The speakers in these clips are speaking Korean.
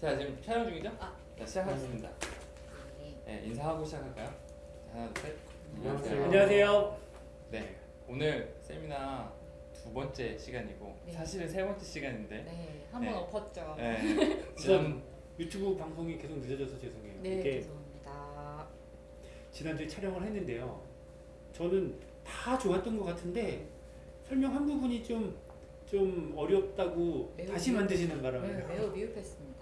자 지금 촬영 중이죠? 아. 자 시작하겠습니다. 네. 네, 인사하고 시작할까요? 자, 하나 둘 셋. 안녕하세요. 안녕하세요. 네 오늘 세미나 두 번째 시간이고 네. 사실은 세 번째 시간인데 네, 한 번 네. 엎었죠. 네, 지난 유튜브 방송이 계속 늦어져서 죄송해요. 네, 이게 죄송합니다. 지난주에 촬영을 했는데요. 저는 다 좋았던 것 같은데 설명 한 부분이 좀, 좀 어렵다고 매우 다시 미흡- 만드시는 바람에 네, 매우 미흡했습니다.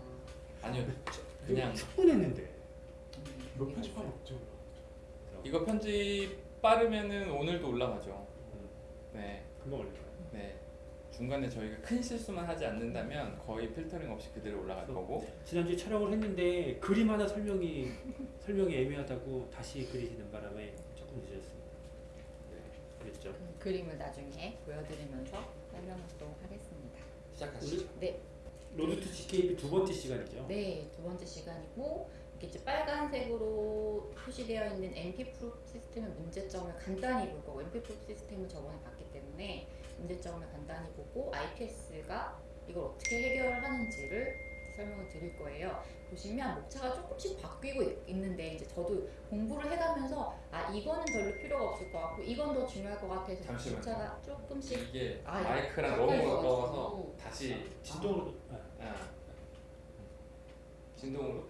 아니요 저- 그냥 충분했는데 음, 몇 미흡했어요. 편집하면 없죠. 이거 편집 빠르면은 오늘도 올라가죠. 음, 네, 금방 올릴까요? 네 중간에 저희가 큰 실수만 하지 않는다면 거의 필터링 없이 그대로 올라갈 거고 지난주에 촬영을 했는데 그림 하나 설명이 설명이 애매하다고 다시 그리시는 바람에 조금 늦었습니다. 네, 그랬죠. 음, 그림을 나중에 보여드리면서 설명을 또 하겠습니다. 시작하시죠. 네, Road to ZKP 두 번째 시간이죠. 네, 두 번째 시간이고 이렇게 이제 빨간색으로 표시되어 있는 NP proof 시스템의 문제점을 간단히 볼 거고 NP proof 시스템을 저번에 봤기 때문에 문제점을 간단히 보고 IPs가 이걸 어떻게 해결하는지를 설명을 드릴 거예요. 보시면 목차가 조금씩 바뀌고 있- 있는데 이제 저도 공부를 해가면서 아 이거는 별로 필요가 없을 것 같고 이건 더 중요할 것 같아서 잠시만요. 목차가 조금씩 이게 아, 마이크랑 예. 너무 가까이 가까워서 있어가지고. 다시 진동으로 아, 아, 진동으로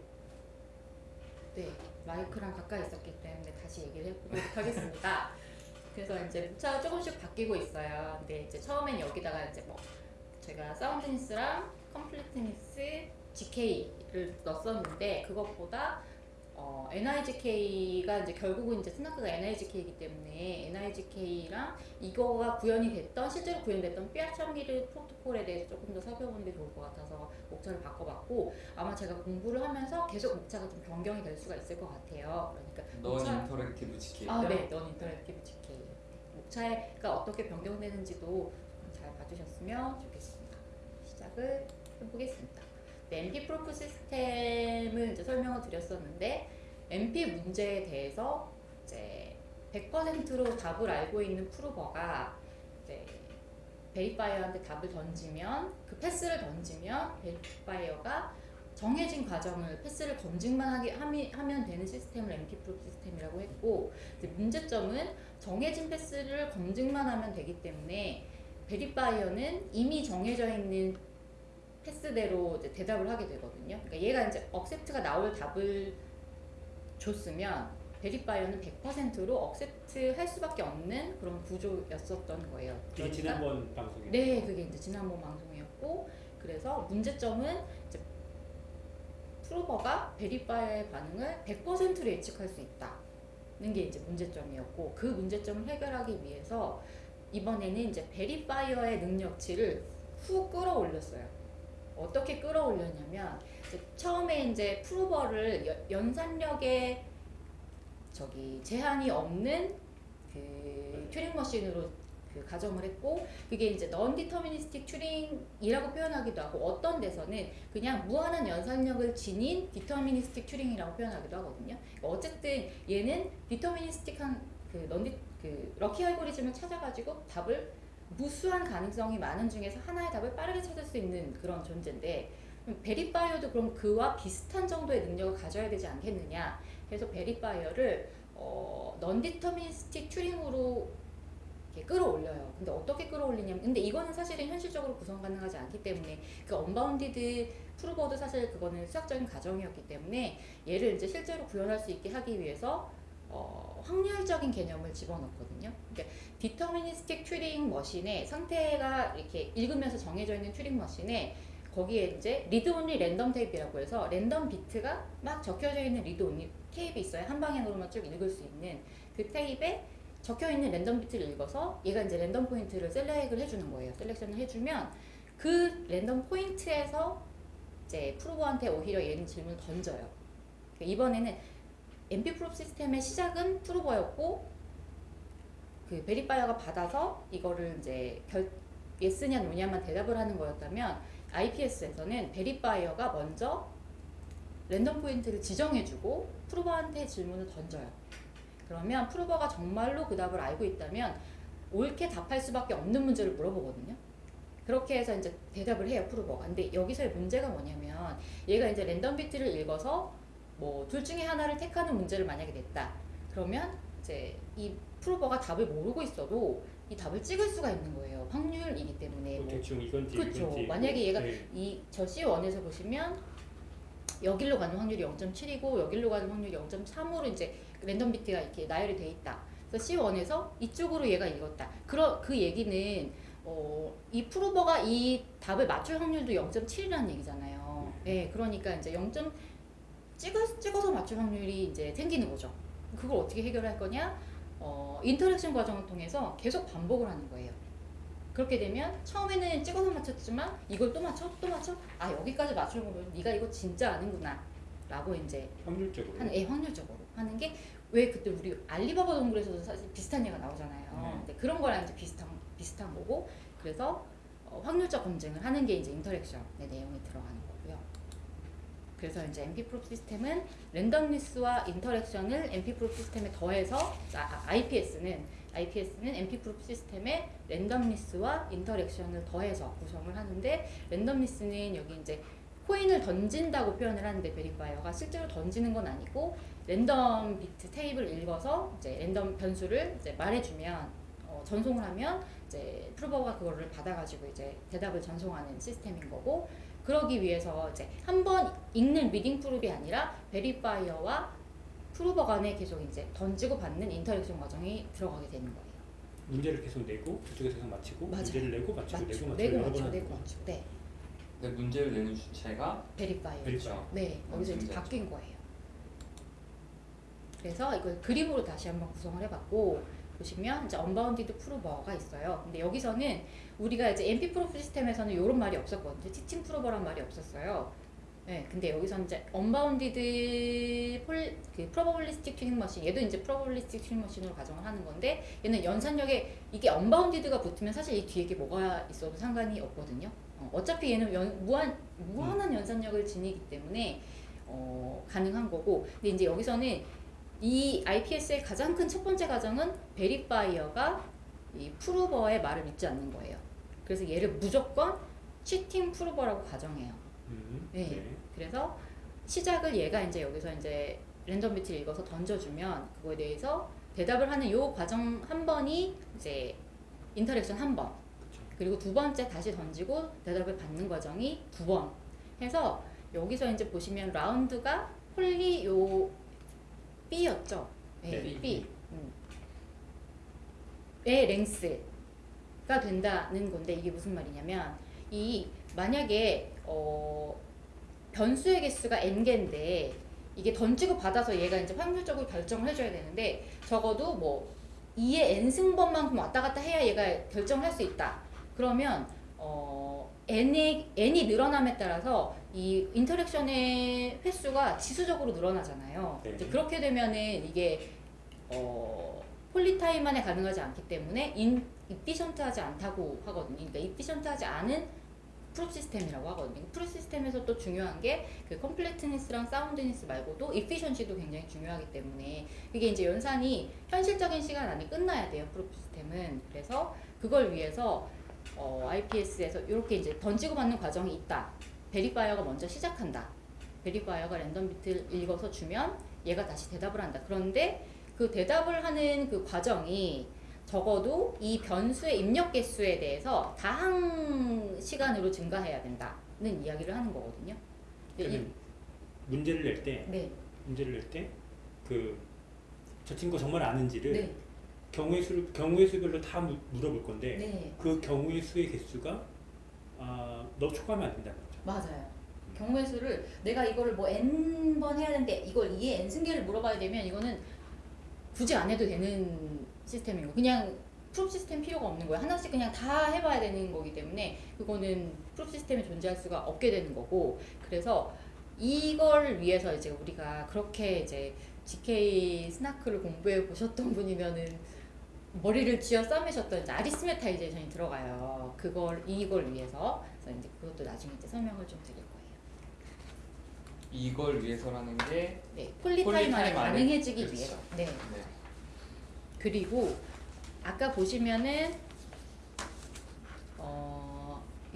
네, 마이크랑 가까이 있었기 때문에 다시 얘기를 해보도록 하겠습니다. 그래서 이제 목차가 조금씩 바뀌고 있어요. 근데 이제 처음엔 여기다가 이제 뭐 제가 사운드니스랑 컴플리트니스 GK를 넣었었는데 그것보다 어, NIZK가 이제 결국은 이제 SNARK가 NIZK이기 때문에 NIZK랑 이거가 구현이 됐던 실제로 구현됐던 Fiat-Shamir 프로토콜에 대해서 조금 더 살펴보는 게 좋을 것 같아서 목차를 바꿔봤고 아마 제가 공부를 하면서 계속 목차가 좀 변경이 될 수가 있을 것 같아요. 그러니까 non 목차- interactive ZK 아, 네, non-interactive ZK. 목차가 어떻게 변경되는지도 좀잘 봐주셨으면 좋겠습니다. 시작을 해보겠습니다. 네, NP proof 시스템을 이제 설명을 드렸었는데 NP 문제에 대해서 이제 100%로 답을 알고 있는 prover가 이제 verifier한테 답을 던지면 그 path를 던지면 verifier가 정해진 과정을 path를 검증만 하게 하미, 하면 되는 시스템을 NP proof 시스템이라고 했고 문제점은 정해진 path를 검증만 하면 되기 때문에 verifier는 이미 정해져 있는 path대로 이제 대답을 하게 되거든요. 그러니까 얘가 이제 accept가 나올 답을 줬으면 verifier는 100%로 accept 할 수밖에 없는 그런 구조였었던 거예요. 이게 그러니까 지난번 방송에 네, 그게 이제 지난번 방송이었고 그래서 문제점은 이제 prover가 verifier의 반응을 100%로 예측할 수 있다는 게 이제 문제점이었고 그 문제점을 해결하기 위해서 이번에는 이제 verifier의 능력치를 확 끌어올렸어요. 어떻게 끌어올렸냐면 이제 처음에 이제 prover를 연- 연산력에 저기 제한이 없는 그 Turing machine으로 그 가정을 했고 그게 이제 deterministic Turing이라고 표현하기도 하고 어떤 데서는 그냥 무한한 연산력을 지닌 deterministic Turing이라고 표현하기도 하거든요. 그러니까 어쨌든 얘는 deterministic한 그 de- 그 lucky 알고리즘을 찾아가지고 답을 무수한 가능성이 많은 중에서 하나의 답을 빠르게 찾을 수 있는 그런 존재인데 verifier도 그럼 그와 비슷한 정도의 능력을 가져야 되지 않겠느냐 그래서 verifier를 어, non-deterministic Turing으로 끌어올려요. 근데 어떻게 끌어올리냐면, 근데 이거는 사실은 현실적으로 구성 가능하지 않기 때문에 그 unbounded prover도 사실 그거는 수학적인 가정이었기 때문에 얘를 이제 실제로 구현할 수 있게 하기 위해서 어, 확률적인 개념을 집어넣거든요. 그러니까 deterministic Turing machine에 상태가 이렇게 읽으면서 정해져 있는 Turing machine에 거기에 이제 read only random tape라고 해서 랜덤 비트가 막 적혀져 있는 read only 테이프 있어요. 한 방향으로만 쭉 읽을 수 있는 그 테이프에 적혀 있는 랜덤 비트를 읽어서 얘가 이제 랜덤 포인트를 select을 해주는 거예요. selection을 해주면 그 랜덤 포인트에서 이제 prover한테 오히려 얘는 질문을 던져요. 그러니까 이번에는 MP 프로 시스템의 시작은 프로버였고 그 verifier가 받아서 이거를 이제 결 yes냐 no냐만 대답을 하는 거였다면 IPS에서는 verifier가 먼저 랜덤 포인트를 지정해주고 prover한테 질문을 던져요. 그러면 prover가 정말로 그 답을 알고 있다면 옳게 답할 수밖에 없는 문제를 물어보거든요. 그렇게 해서 이제 대답을 해요 프로버가. 근데 여기서의 문제가 뭐냐면 얘가 이제 랜덤 비트를 읽어서 뭐 둘 중에 하나를 택하는 문제를 만약에 냈다. 그러면 이제 이 프로버가 답을 모르고 있어도 이 답을 찍을 수가 있는 거예요. 확률이기 때문에. 뭐뭐 대충 이건지 그쵸. 이건지 만약에 얘가 네. 이저 C1에서 보시면 여기로 가는 확률이 0.7이고 여기로 가는 확률이 0.3으로 이제 랜덤 비트가 이렇게 나열이 돼 있다. 그래서 C1에서 이쪽으로 얘가 읽었다. 그러, 그 얘기는 어, 이 prover가 이 답을 맞출 확률도 0.7이라는 얘기잖아요. 예, 그러니까 이제 0. 찍어, 찍어서 맞출 확률이 이제 생기는 거죠. 그걸 어떻게 해결할 거냐? 어, interaction 과정을 통해서 계속 반복을 하는 거예요. 그렇게 되면 처음에는 찍어서 맞췄지만 이걸 또 맞춰 또 맞춰 아 여기까지 맞추면 네가 이거 진짜 아는구나 라고 이제 확률적으로 하는 예, 확률적으로 하는 게 왜 그때 우리 알리바바 동굴에서도 사실 비슷한 예가 나오잖아요. 네. 그런 거랑 이제 비슷한 비슷한 거고 그래서 어, 확률적 검증을 하는 게 이제 interaction의 내용이 들어가는. 그래서 이제 MP 프롭 시스템은 랜덤리스와 인터랙션을 MP 프롭 시스템에 더해서 아, IPS는 IPS는 MP 프롭 시스템에 랜덤리스와 인터랙션을 더해서 구성을 하는데 randomness는 여기 이제 코인을 던진다고 표현을 하는데 verifier가 실제로 던지는 건 아니고 랜덤 비트 테이프를 읽어서 이제 랜덤 변수를 이제 말해주면 어, 전송을 하면 이제 prover가 그거를 받아가지고 이제 대답을 전송하는 시스템인 거고 그러기 위해서 이제 한 번 읽는 reading proof가 아니라 verifier와 prover 간에 계속 이제 던지고 받는 interaction 과정이 들어가게 되는 거예요. 문제를 계속 내고 저쪽에서 계속 맞히고 맞아요. 문제를 내고 맞히고 맞죠? 내고 맞히고 내고 하는 내고. 맞죠. 네, 근데 문제를 내는 주체가 verifier. verifier. 네, 여기서 이제. 바뀐 거예요. 그래서 이걸 그림으로 다시 한번 구성을 해봤고 보시면 이제 unbounded prover가 있어요. 근데 여기서는 우리가 이제 NP proof 시스템에서는 이런 말이 없었거든요. cheating prover란 말이 없었어요. 네, 근데 여기서 이제 unbounded 폴, 그 probabilistic Turing machine 얘도 이제 probabilistic Turing machine으로 가정을 하는 건데 얘는 연산력에 이게 unbounded가 붙으면 사실 이 뒤에 게 뭐가 있어도 상관이 없거든요. 어, 어차피 얘는 연, 무한 무한한 연산력을 지니기 때문에 어, 가능한 거고 근데 이제 여기서는 이 IPS의 가장 큰 첫 번째 과정은 verifier가 이 prover의 말을 믿지 않는 거예요. 그래서 얘를 무조건 cheating prover라고 가정해요. 음, 네. 네. 그래서 시작을 얘가 이제 여기서 이제 랜덤 비트를 읽어서 던져주면 그거에 대해서 대답을 하는 요 과정 한 번이 이제 interaction 한 번. 그리고 두 번째 다시 던지고 대답을 받는 과정이 두 번 해서 여기서 이제 보시면 라운드가 poly 요 B였죠. 네, 네. B. 음. 의 length가 된다는 건데 이게 무슨 말이냐면 이 만약에 어 변수의 개수가 n 개인데 이게 던지고 받아서 얘가 이제 확률적으로 결정을 해줘야 되는데 적어도 뭐 2의 n 승번만큼 왔다 갔다 해야 얘가 결정을 할 수 있다. 그러면 어 n이 n이 늘어남에 따라서 이 interaction의 횟수가 지수적으로 늘어나잖아요. 네. 그렇게 되면은 이게 어 poly time만에 가능하지 않기 때문에 in- efficient하지 않다고 하거든요. 그러니까 efficient하지 않은 proof system이라고 하거든요. proof system에서 또 중요한 게 그 completeness랑 soundness 말고도 efficiency도 굉장히 중요하기 때문에 이게 이제 연산이 현실적인 시간 안에 끝나야 돼요. proof system은 그래서 그걸 위해서 어, IPS에서 이렇게 이제 던지고 받는 과정이 있다. verifier가 먼저 시작한다. verifier가 random bit를 읽어서 주면 얘가 다시 대답을 한다. 그런데 그 대답을 하는 그 과정이 적어도 이 변수의 입력 개수에 대해서 다항 시간으로 증가해야 된다는 이야기를 하는 거거든요. 이- 문제를 낼 때 네, 문제를 낼 때 그 저 친구 정말 아는지를 네, 경우의 수 경우의 수별로 다 무- 물어볼 건데 네, 그 경우의 수의 개수가 아, 너무 초과하면 안 된다는 거죠. 맞아요. 경우의 수를 내가 이거를 뭐 n 번 해야 되는데 이걸 2의 n 승계를 물어봐야 되면 이거는 굳이 안 해도 되는 시스템이고 그냥 프롭 시스템 필요가 없는 거예요. 하나씩 그냥 다 해봐야 되는 거기 때문에 그거는 프롭 시스템에 존재할 수가 없게 되는 거고 그래서 이걸 위해서 이제 우리가 그렇게 이제 ZK SNARK를 공부해 보셨던 분이면은 머리를 쥐어 싸매셨던 이제 arithmetization이 들어가요. 그걸 이걸 위해서 그래서 이제 그것도 나중에 이제 설명을 좀 드릴 거예요. 이걸 위해서라는 게 네, poly time 안에 가능해지기 그렇죠. 위해서. 네. 네. 그리고 아까 보시면은 어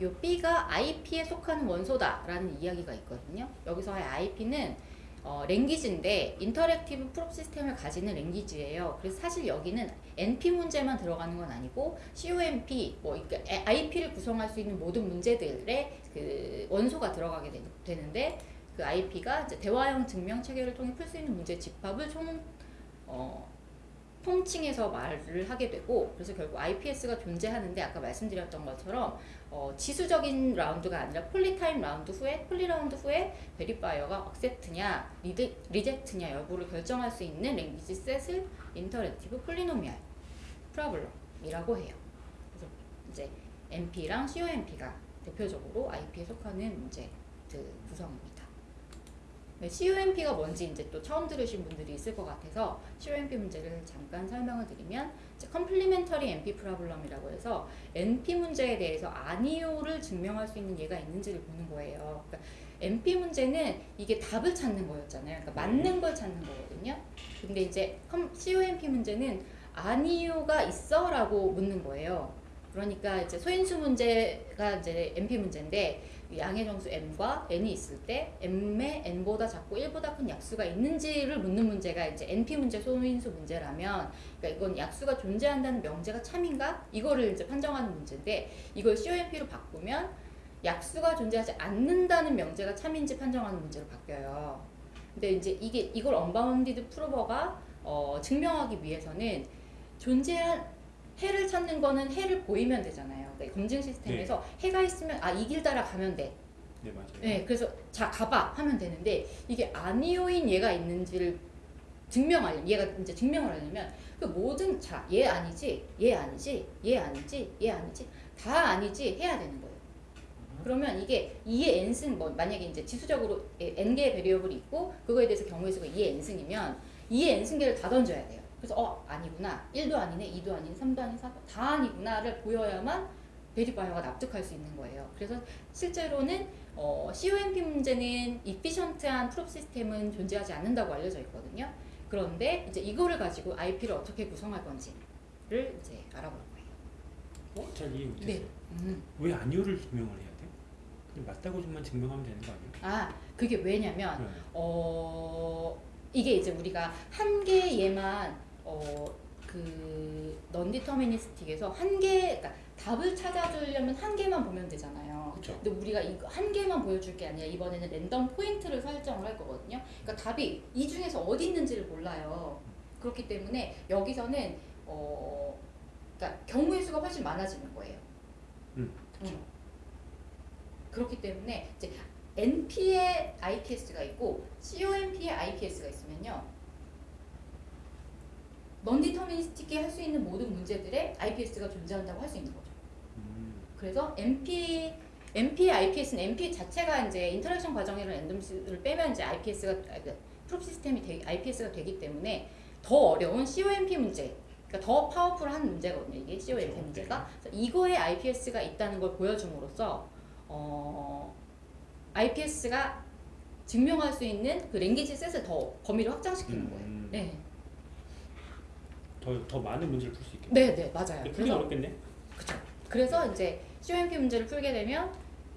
요 B가 IP에 속하는 원소다라는 이야기가 있거든요. 여기서의 IP는 어, language인데 interactive proof system을 가지는 language예요. 그래서 사실 여기는 NP 문제만 들어가는 건 아니고 co-NP 뭐 IP를 구성할 수 있는 모든 문제들의 그 원소가 들어가게 되, 되는데 그 IP가 대화형 증명 체계를 통해 풀 수 있는 문제 집합을 총 어, 통칭해서 말을 하게 되고 그래서 결국 IPS가 존재하는데 아까 말씀드렸던 것처럼 어, 지수적인 라운드가 아니라 poly time 라운드 후에 poly 라운드 후에 verifier가 accept냐 re-, reject냐 여부를 결정할 수 있는 language set을 interactive polynomial problem이라고 해요. 그래서 이제 NP랑 co-NP가 대표적으로 IP에 속하는 문제 그 구성입니다. 네, COMP가 뭔지 이제 또 처음 들으신 분들이 있을 것 같아서 COMP 문제를 잠깐 설명을 드리면 컴플리멘터리 NP 프로블럼이라고 해서 NP 문제에 대해서 아니오를 증명할 수 있는 예가 있는지를 보는 거예요. 그러니까 NP 문제는 이게 답을 찾는 거였잖아요. 그러니까 맞는 걸 찾는 거거든요. 근데 이제 컴- COMP 문제는 아니오가 있어 라고 묻는 거예요. 그러니까 이제 소인수 문제가 이제 NP 문제인데 양의 정수 m과 n이 있을 때 m의 n보다 작고 1보다 큰 약수가 있는지를 묻는 문제가 이제 np 문제 소인수 문제라면 그러니까 이건 약수가 존재한다는 명제가 참인가 이거를 이제 판정하는 문제인데 이걸 COMP로 바꾸면 약수가 존재하지 않는다는 명제가 참인지 판정하는 문제로 바뀌어요. 근데 이제 이게 이걸 언바운디드 프로버가 어, 증명하기 위해서는 존재한 해를 찾는 거는 해를 보이면 되잖아요. 그러니까 검증 시스템에서 해가 있으면 아 이 길 따라 가면 돼. 네 맞아요. 네, 그래서 자 가봐 하면 되는데 이게 아니오인 얘가 있는지를 증명하려 얘가 이제 증명을 하려면 그 모든 자 얘 아니지 얘 아니지 얘 아니지 얘 아니지 다 아니지 해야 되는 거예요. 그러면 이게 2의 n승 뭐 만약에 이제 지수적으로 n 개의 베리어블이 있고 그거에 대해서 경우의 수가 2의 n승이면 2의 n승계를 다 던져야 돼요. 그래서 어 아니구나 1도 아니네 2도 아니네 3도 아니네 4도 다 아니구나를 보여야만 verifier가 납득할 수 있는 거예요. 그래서 실제로는 어, COMP 문제는 이피션트한 프롭 시스템은 존재하지 않는다고 알려져 있거든요. 그런데 이제 이거를 가지고 IP를 어떻게 구성할 건지를 이제 알아볼 거예요. 어? 잘 이해 못했어요. 네. 음. 왜 아니오를 증명을 해야 돼? 그냥 맞다고 좀만 증명하면 되는 거 아니에요? 아 그게 왜냐면 네. 어 이게 이제 우리가 한 개에만 어그 넌디터미니스틱에서 한 개, 그러니까 답을 찾아주려면 한 개만 보면 되잖아요. 그쵸. 근데 우리가 한 개만 보여줄 게 아니라 이번에는 랜덤 포인트를 설정을 할 거거든요. 그러니까 답이 이 중에서 어디 있는지를 몰라요. 그렇기 때문에 여기서는 어 그러니까 경우의 수가 훨씬 많아지는 거예요. 음. 음. 그렇기 때문에 이제 NP의 IPS가 있고 COMP의 IPS가 있으면요. non-deterministic히 할 수 있는 모든 문제들의 IPS가 존재한다고 할 수 있는 거죠. 음, 그래서 NP NP의 IPS는 NP 자체가 이제 interaction 과정이랑 randomness를 빼면 이제 IPS가 그 proof system이 되, IPS가 되기 때문에 더 어려운 co-NP 문제, 그러니까 더 powerful한 문제거든요. 이게 co-NP 그렇죠. 문제가 그래서 이거에 IPS가 있다는 걸 보여줌으로써 어, IPS가 증명할 수 있는 그 language set을 더 범위를 확장시키는 음, 거예요. 음. 네, 더, 더 많은 문제를 풀 수 있겠네. 네, 네, 맞아요. 풀기 어렵겠네. 그쵸. 그래서 이제 co-NP 문제를 풀게 되면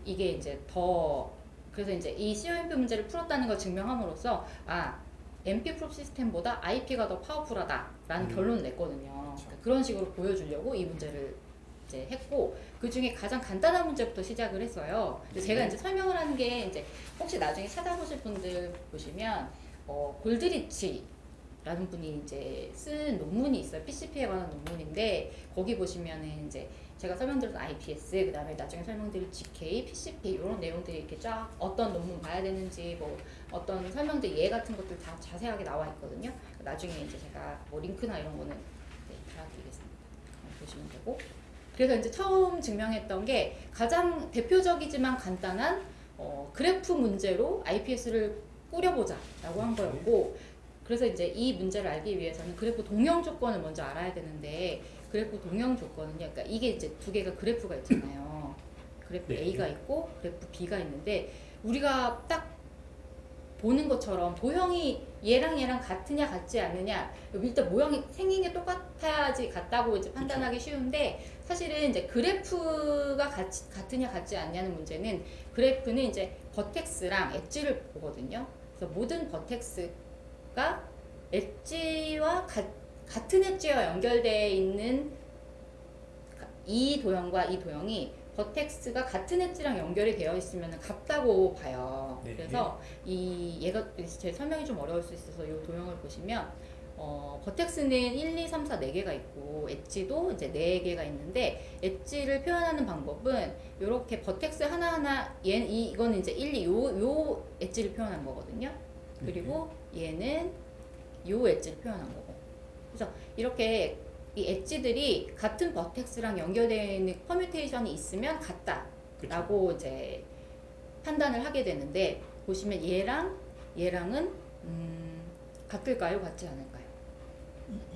이게 이제 더 그래서 이제 이 co-NP 문제를 풀었다는 걸 증명함으로써 아 MP 프롭 시스템보다 IP가 더 powerful하다라는 음. 결론을 냈거든요. 그러니까 그런 식으로 보여주려고 이 문제를 이제 했고 그 중에 가장 간단한 문제부터 시작을 했어요. 제가 이제 설명을 하는 게 이제 혹시 나중에 찾아보실 분들 보시면 어, 골드리치 라는 분이 이제 쓴 논문이 있어요. PCP에 관한 논문인데 거기 보시면은 이제 제가 설명드렸던 IPS, 그 다음에 나중에 설명드릴 GK, PCP 이런 내용들이 이렇게 쫙 어떤 논문 봐야 되는지 뭐 어떤 설명들 예 같은 것들 다 자세하게 나와 있거든요. 나중에 이제 제가 뭐 링크나 이런 거는 네, 달아드리겠습니다. 보시면 되고. 그래서 이제 처음 증명했던 게 가장 대표적이지만 간단한 어, 그래프 문제로 IPS를 꾸려보자 라고 한 거였고 그래서 이제 이 문제를 알기 위해서는 그래프 동형 조건을 먼저 알아야 되는데 그래프 동형 조건은요. 그러니까 이게 이제 두 개가 그래프가 있잖아요. 그래프 네. A가 있고 그래프 B가 있는데 우리가 딱 보는 것처럼 도형이 얘랑 얘랑 같으냐 같지 않느냐 일단 모양이 생긴 게 똑같아야지 같다고 이제 판단하기 쉬운데 사실은 이제 그래프가 같이, 같으냐 같지 않냐는 문제는 그래프는 이제 vertex랑 edge를 보거든요. 그래서 모든 vertex 가 edge와 같, 같은 edge와 연결되어 있는 이 도형과 이 도형이 vertex가 같은 edge랑 연결이 되어 있으면 같다고 봐요. 네. 그래서 이 얘가 제 설명이 좀 어려울 수 있어서 이 도형을 보시면 어, vertex는 1, 2, 3, 4, 4개가 있고 엣지도 이제 4개가 있는데 edge를 표현하는 방법은 이렇게 vertex 하나하나 얘 이, 이거는 이제 1, 2, 요, 요 edge를 표현한 거거든요. 그리고 얘는 요 edge를 표현한 거고. 그래서 이렇게 이 edge들이 같은 vertex랑 연결되어 있는 permutation이 있으면 같다 라고 이제 판단을 하게 되는데 보시면 얘랑 얘랑은 음, 같을까요? 같지 않을까요?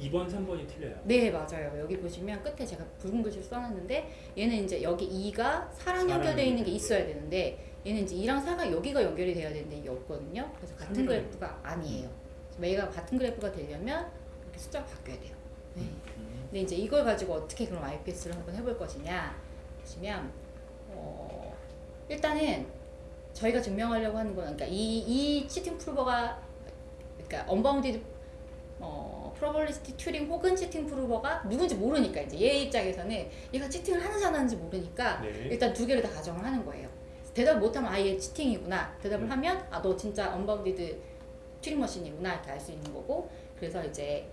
2번, 3번이 틀려요. 네 맞아요. 여기 보시면 끝에 제가 붉은 글씨를 써놨는데 얘는 이제 여기 2가 4랑 사랑 연결되어 있는 게. 있어야 되는데 얘는 이제 2랑 4가 여기가 연결이 돼야 되는데 이게 없거든요. 그래서 같은 삼이랑 그래프가 아니에요. 매가 같은 그래프가 되려면 이렇게 숫자가 바뀌어야 돼요. 네. 근데 이제 이걸 가지고 어떻게 그럼 IPS를 한번 해볼 것이냐 보시면 어, 일단은 저희가 증명하려고 하는 거는 그러니까 이, 이 치팅 프루버가 그러니까 unbounded 어, probabilistic Turing 혹은 cheating prover가 누군지 모르니까 이제 얘 입장에서는 얘가 cheating을 하는지 안 하는지 모르니까 네. 일단 두 개를 다 가정을 하는 거예요. 대답 못하면 아예 cheating이구나. 대답을 음. 하면 아 너 진짜 unbounded Turing machine이구나 이렇게 알 수 있는 거고 그래서 이제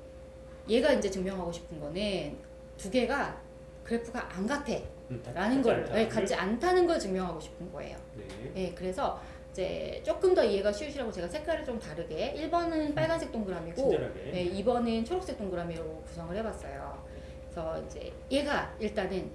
얘가 이제 증명하고 싶은 거는 두 개가 그래프가 안 같아 음, 다- 라는 걸 네, 같지 않다는 걸 증명하고 싶은 거예요. 네. 네, 그래서 이제 조금 더 이해가 쉬우시라고 제가 색깔을 좀 다르게 1번은 빨간색 동그라미고 친절하게. 네, 2번은 초록색 동그라미로 구성을 해봤어요. 그래서 이제 얘가 일단은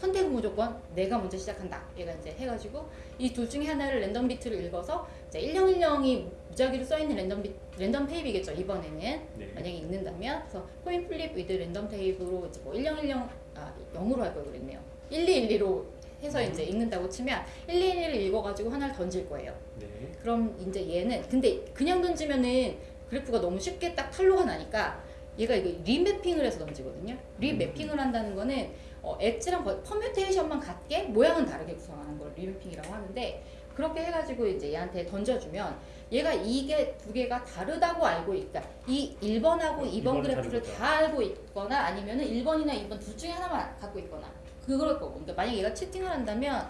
선택은 무조건 내가 먼저 시작한다. 얘가 이제 해가지고 이 둘 중에 하나를 random bit를 읽어서 이제 1010이 무작위로 써있는 랜덤 비, random tape겠죠. 이번에는 네. 만약에 읽는다면 그래서 coin flip with random tape로 이제 뭐 1010, 아 0으로 할 걸 그랬네요. 1212로 해서 이제 읽는다고 치면 1212를 읽어가지고 하나를 던질 거예요. 네. 그럼 이제 얘는 근데 그냥 던지면은 그래프가 너무 쉽게 딱 탈로가 나니까 얘가 이거 remapping을 해서 던지거든요. remapping을 한다는 거는 어, edge랑 버- permutation만 같게 모양은 다르게 구성하는 걸 remapping이라고 하는데 그렇게 해가지고 이제 얘한테 던져주면 얘가 이게 두 개가 다르다고 알고 있다. 이 1번하고 2번 이번은 그래프를 다르다. 다 알고 있거나 아니면은 1번이나 2번 둘 중에 하나만 갖고 있거나 그럴 거고. 그러니까 만약 얘가 치팅을 한다면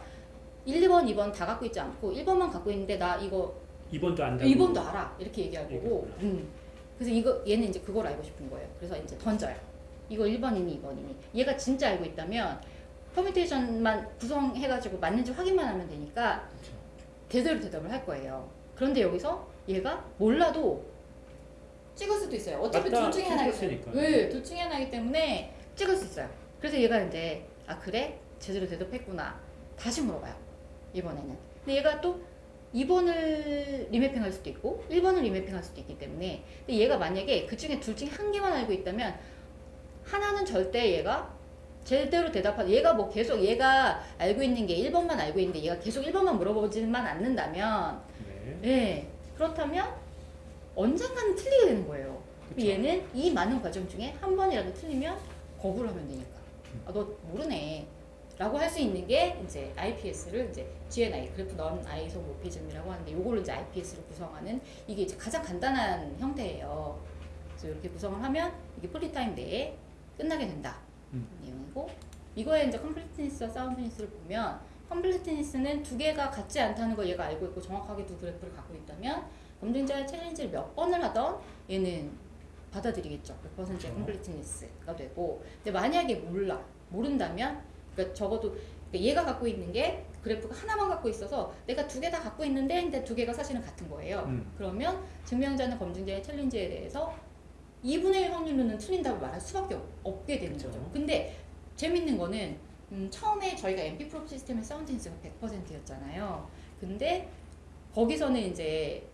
1, 2번, 2번 다 갖고 있지 않고 1번만 갖고 있는데 나 이거 2번도 안다고. 2번도 알아 이렇게 얘기할 거고. 음. 그래서 이거 얘는 이제 그걸 알고 싶은 거예요 그래서 이제 던져요 이거 1번이니 2번이니. 얘가 진짜 알고 있다면 퍼뮤테이션만 구성해가지고 맞는지 확인만 하면 되니까. 제대로 대답을 할 거예요. 그런데 여기서 얘가 몰라도 찍을 수도 있어요. 어차피 둘 중에 찍었으니까. 때문에 네, 둘 중에 하나이기 때문에 찍을 수 있어요. 그래서 얘가 이제 아 그래? 제대로 대답했구나. 다시 물어봐요 이번에는. 근데 얘가 또 2번을 리매핑 할 수도 있고 1번을 리매핑 할 수도 있기 때문에. 근데 얘가 만약에 그 중에 둘 중에 한 개만 알고 있다면 하나는 절대 얘가 제대로 대답하 얘가 뭐 계속 얘가 알고 있는 게 1번만 알고 있는데 얘가 계속 1번만 물어보지만 않는다면 네. 예 그렇다면 언젠가는 틀리게 되는 거예요 그쵸. 얘는 이 많은 과정 중에 한 번이라도 틀리면 거부를 하면 되니까 아 너 모르네 라고 할 수 있는 게 이제 IPS를 이제 GNI graph non-isomorphism이라고 하는데 요거를 이제 IPS를 구성하는 이게 이제 가장 간단한 형태예요. 그래서 이렇게 구성을 하면 이게 poly time 내에 끝나게 된다. 음. 내용이고 이거에 이제 completeness와 soundness를 보면 completeness는 두 개가 같지 않다는 걸 얘가 알고 있고 정확하게 두 그래프를 갖고 있다면 검증자의 challenge를 몇 번을 하던 얘는 받아들이겠죠. 100%의 그렇죠. completeness가 되고 근데 만약에 몰라 모른다면 그러니까 적어도 그러니까 얘가 갖고 있는 게 그래프가 하나만 갖고 있어서 내가 두 개 다 갖고 있는데 근데 두 개가 사실은 같은 거예요. 음. 그러면 증명자는 검증자의 챌린지에 대해서 2분의 1 확률로는 틀린다고 말할 수밖에 없- 없게 되는 그렇죠. 거죠. 근데 재밌는 거는 음, 처음에 저희가 MP 프로 시스템의 사운드인스가 100%였잖아요. 근데 거기서는 이제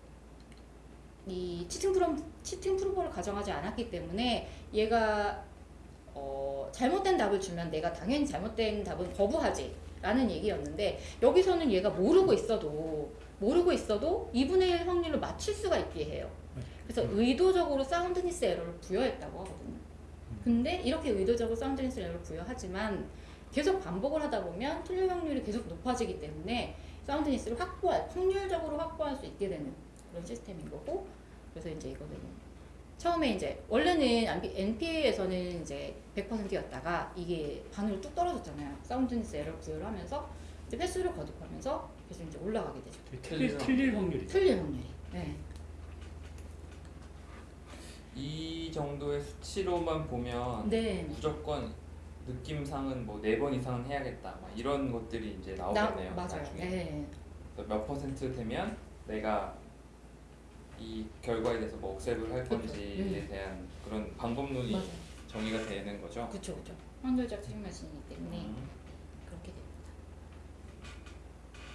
이 치팅 프로 치팅 프로버를 가정하지 않았기 때문에 얘가 어, 잘못된 답을 주면 내가 당연히 잘못된 답은 거부하지. 라는 얘기였는데 여기서는 얘가 모르고 있어도 모르고 있어도 2분의 1 확률로 맞출 수가 있게 해요. 그래서 음. 의도적으로 사운드니스 에러를 부여했다고 하거든요. 음. 근데 이렇게 의도적으로 사운드니스 에러를 부여하지만 계속 반복을 하다 보면 틀릴 확률이 계속 높아지기 때문에 사운드니스를 확보할 확률적으로 확보할 수 있게 되는 그런 시스템인 거고 그래서 이제 이거는 처음에 이제 원래는 NPA에서는 이제 100%였다가 이게 반으로 뚝 떨어졌잖아요. 사운드니스 에러 부여를 하면서 이제 횟수를 거듭하면서 계속 이제 올라가게 되죠. 틀릴, 틀릴 확률이. 틀릴 확률이. 네. 이 정도의 수치로만 보면 네. 무조건 느낌상은 뭐 네 번 이상은 해야겠다 막 이런 것들이 이제 나, 나오겠네요 맞아요. 나중에 네. 그래서 몇 퍼센트 되면 내가 이 결과에 대해서 뭐 억셉을 할. 건지에 음. 대한 그런 방법론이 맞아요. 정의가 되는 거죠. 그렇죠, 그렇죠. 확률적 트림머신이기 때문에 음. 그렇게 됩니다.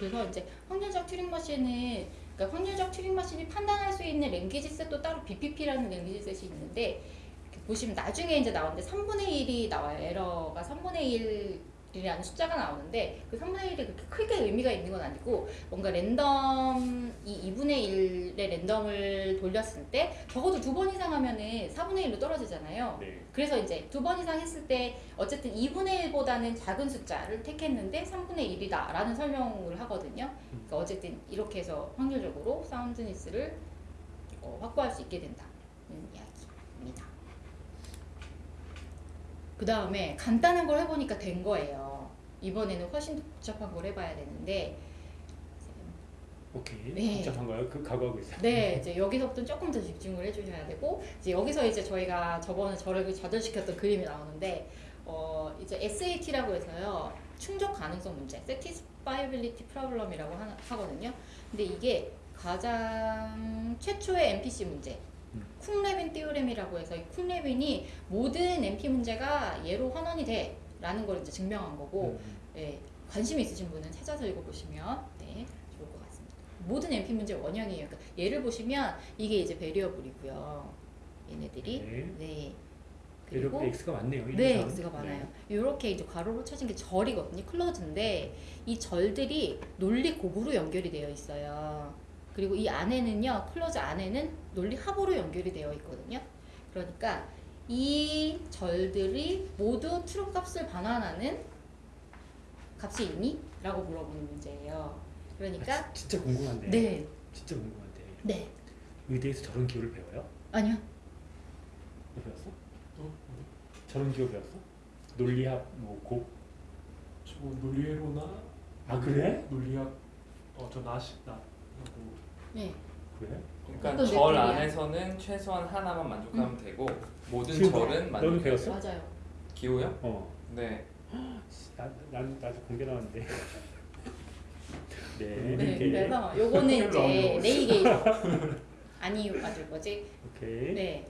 그래서 이제 확률적 튜링 머신은 그러니까 확률적 튜링 머신이 판단할 수 있는 랭귀지 셋도 따로 BPP라는 랭귀지 셋이 있는데 보시면 나중에 이제 나오는데 3분의 1이 나와요. 에러가 3분의 1 이라는 숫자가 나오는데 그 3분의 1이 그렇게 크게 의미가 있는 건 아니고 뭔가 랜덤 이 2분의 1의 랜덤을 돌렸을 때 적어도 두 번 이상 하면은 4분의 1로 떨어지잖아요. 네. 그래서 이제 두 번 이상 했을 때 어쨌든 2분의 1보다는 작은 숫자를 택했는데 3분의 1이다 라는 설명을 하거든요. 그러니까 어쨌든 이렇게 해서 확률적으로 사운드니스를 어, 확보할 수 있게 된다는 이야기입니다. 그 다음에 간단한 걸 해보니까 된 거예요. 이번에는 훨씬 더 복잡한 걸 해봐야 되는데 오케이. 네. 복잡한가요? 그 각오하고 있어요. 네, 이제 여기서부터 조금 더 집중을 해주셔야 되고 이제 여기서 이제 저희가 저번에 저를 좌절시켰던 그림이 나오는데 어 이제 SAT라고 해서요 충족 가능성 문제, Satisfiability Problem이라고 하, 하거든요. 근데 이게 가장 최초의 MPC 문제. 음. 쿵레빈 띠오렘이라고 해서 이 쿵레빈이 모든 MP 문제가 얘로 환원이 돼 라는 걸 이제 증명한 거고 음. 네, 관심 있으신 분은 찾아서 읽어보시면 네, 좋을 것 같습니다. 모든 NP 문제 원형이에요. 그러니까 얘를 보시면 이게 이제 베리어블이고요. 얘네들이 네. 네. 그리고 X가 많네요. 일, 네, 삼. X가 많아요. 이렇게 이제 괄호로 쳐진 게 절이거든요. 클로즈인데 이 절들이 논리 곱으로 연결이 되어 있어요. 그리고 이 안에는요, clause 안에는 논리 합으로 연결이 되어 있거든요. 그러니까 이 절들이 모두 true 값을 반환하는 값이 있니? 라고 물어보는 문제예요. 그러니까 아, 지- 진짜 궁금한데. 네, 진짜 궁금한데. 네, 의대에서 저런 기호를 배워요? 아니요. 너 배웠어? 저런 기호 배웠어? 논리학 뭐 곱? 저 논리회로나 아 그래? 논리학 어저 나시 나하고 네, 그래? 그러니까 절? 안에서는 최소한 하나만 만족하면 되고 모든 지금 절은 너는 만족해야 배웠어? 맞아요. 기호요? 어. 네. 나, 난 나도 공개 나왔는데. 네. 네, 이렇게. 그래서 요거는 이제 네이게이션 아니 맞을 거지. 오케이. 네,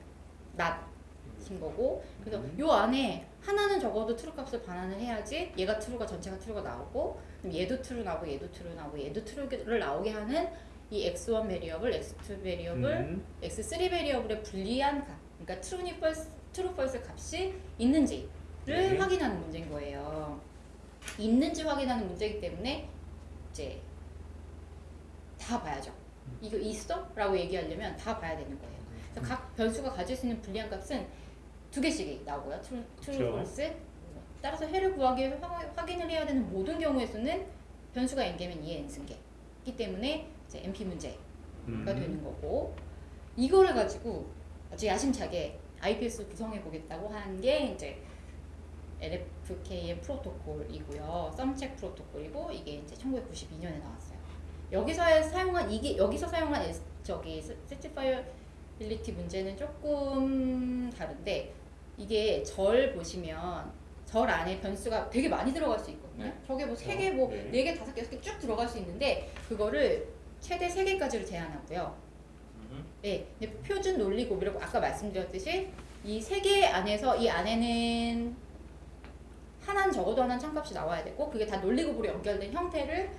not인 거고. 그래서 음. 요 안에 하나는 적어도 true 값을 반환을 해야지 얘가 true가 전체가 true가 나오고 얘도 true 나오고 얘도 true 나오고 얘도 true를 나오게 하는 이 x1 variable, x2 variable, 음. x3 베리어블의 불리한 값, 그러니까 true니 false, true false 값이 있는지를 네. 확인하는 문제인 거예요. 있는지 확인하는 문제이기 때문에 이제 다 봐야죠. 이거 있어? 라고 얘기하려면 다 봐야 되는 거예요. 그래서 각 변수가 가질 수 있는 Boolean 값은 두 개씩 나오고요. true, true 그쵸. false. 따라서 해를 구하기 위해 확- 확인을 해야 되는 모든 경우의 수는 변수가 n개면 2의 n승개이기 때문에 이제 NP 문제가 음. 되는 거고 이거를 가지고 아주 야심차게 IPS 구성해 보겠다고 한 게 이제 LFKN 프로토콜이고요. sumcheck 프로토콜이고 이게 이제 1992년에 나왔어요. 여기서 사용한 이게 여기서 사용한 저기 satisfiability 문제는 조금 다른데 이게 절 보시면 절 안에 변수가 되게 많이 들어갈 수 있거든요. 네. 저게 뭐 그렇죠. 세 개, 뭐 네. 네 개, 다섯 개, 여섯 개쭉 들어갈 수 있는데 그거를 최대 세 개까지를 제한하고요. 음. 네, 표준 논리 곱이라고 아까 말씀드렸듯이 이세개 안에서 이 안에는 하나는 적어도 하나는 참값이 나와야 되고 그게 다 논리 곱으로 연결된 형태를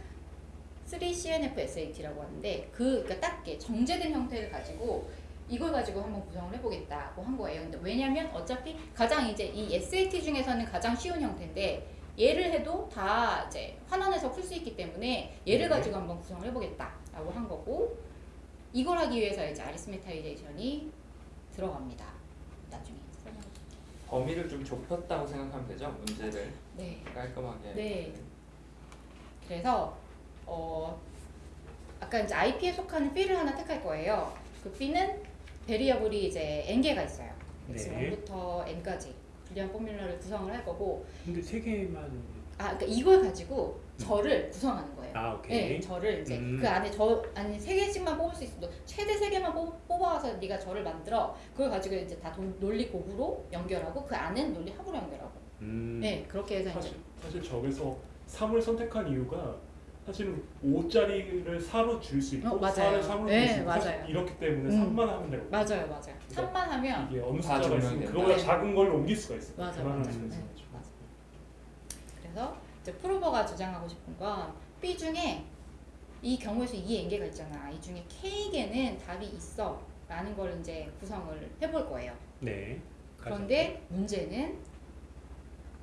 3CNF-SAT라고 하는데 그 그러니까 딱게 정제된 형태를 가지고 이걸 가지고 한번 구성을 해보겠다고 한 거예요. 근데 왜냐면 어차피 가장 이제 이 SAT 중에서는 가장 쉬운 형태인데 얘를 해도 다 이제 환원해서 풀 수 있기 때문에 얘를 네. 가지고 한번 구성을 해보겠다라고 한 거고 이걸 하기 위해서 이제 아리스메타이제이션이 들어갑니다. 나중에. 범위를 좀 좁혔다고 생각하면 되죠. 문제를 네. 깔끔하게. 네. 그래서 어 아까 이제 IP에 속하는 B를 하나 택할 거예요. 그 B는 베리어블이 이제 n 개가 있어요. 네. x1부터 n까지 불리한 포뮬러를 구성을 할 거고 근데 세 개만 아 그러니까 이걸 가지고 절을 구성하는 거예요. 아 네, 오케이. 절을 이제 음. 그 안에 저 아니 세 개씩만 뽑을 수 있어도 최대 세 개만 뽑, 뽑아서 네가 절을 만들어 그걸 가지고 이제 다 돈- 논리 곱으로 연결하고 그 안은 논리 합으로 연결하고 음. 네 그렇게 해서 이제 사실 사실 저기서 3을 선택한 이유가 사실은 5짜리를 4로 줄 수 있고 어, 맞아요. 4를 3으로 네, 줄수 있고 맞아요. 이렇기 때문에 음. 3만 하면 되고 맞아요 맞아요 3만 하면 이게 어느 다 숫자가 있으면. 그거보다 네. 작은 걸로 옮길 수가 있어요. 맞아요, 그만한 맞아요. 수가 네. 맞아요. 그래서 이제 prover가 주장하고 싶은 건 B 중에 이 경우에서 이 n개가 있잖아. 이 중에 k개는 답이 있어. 라는 걸 이제 구성을 해볼 거예요. 네. 그런데 문제는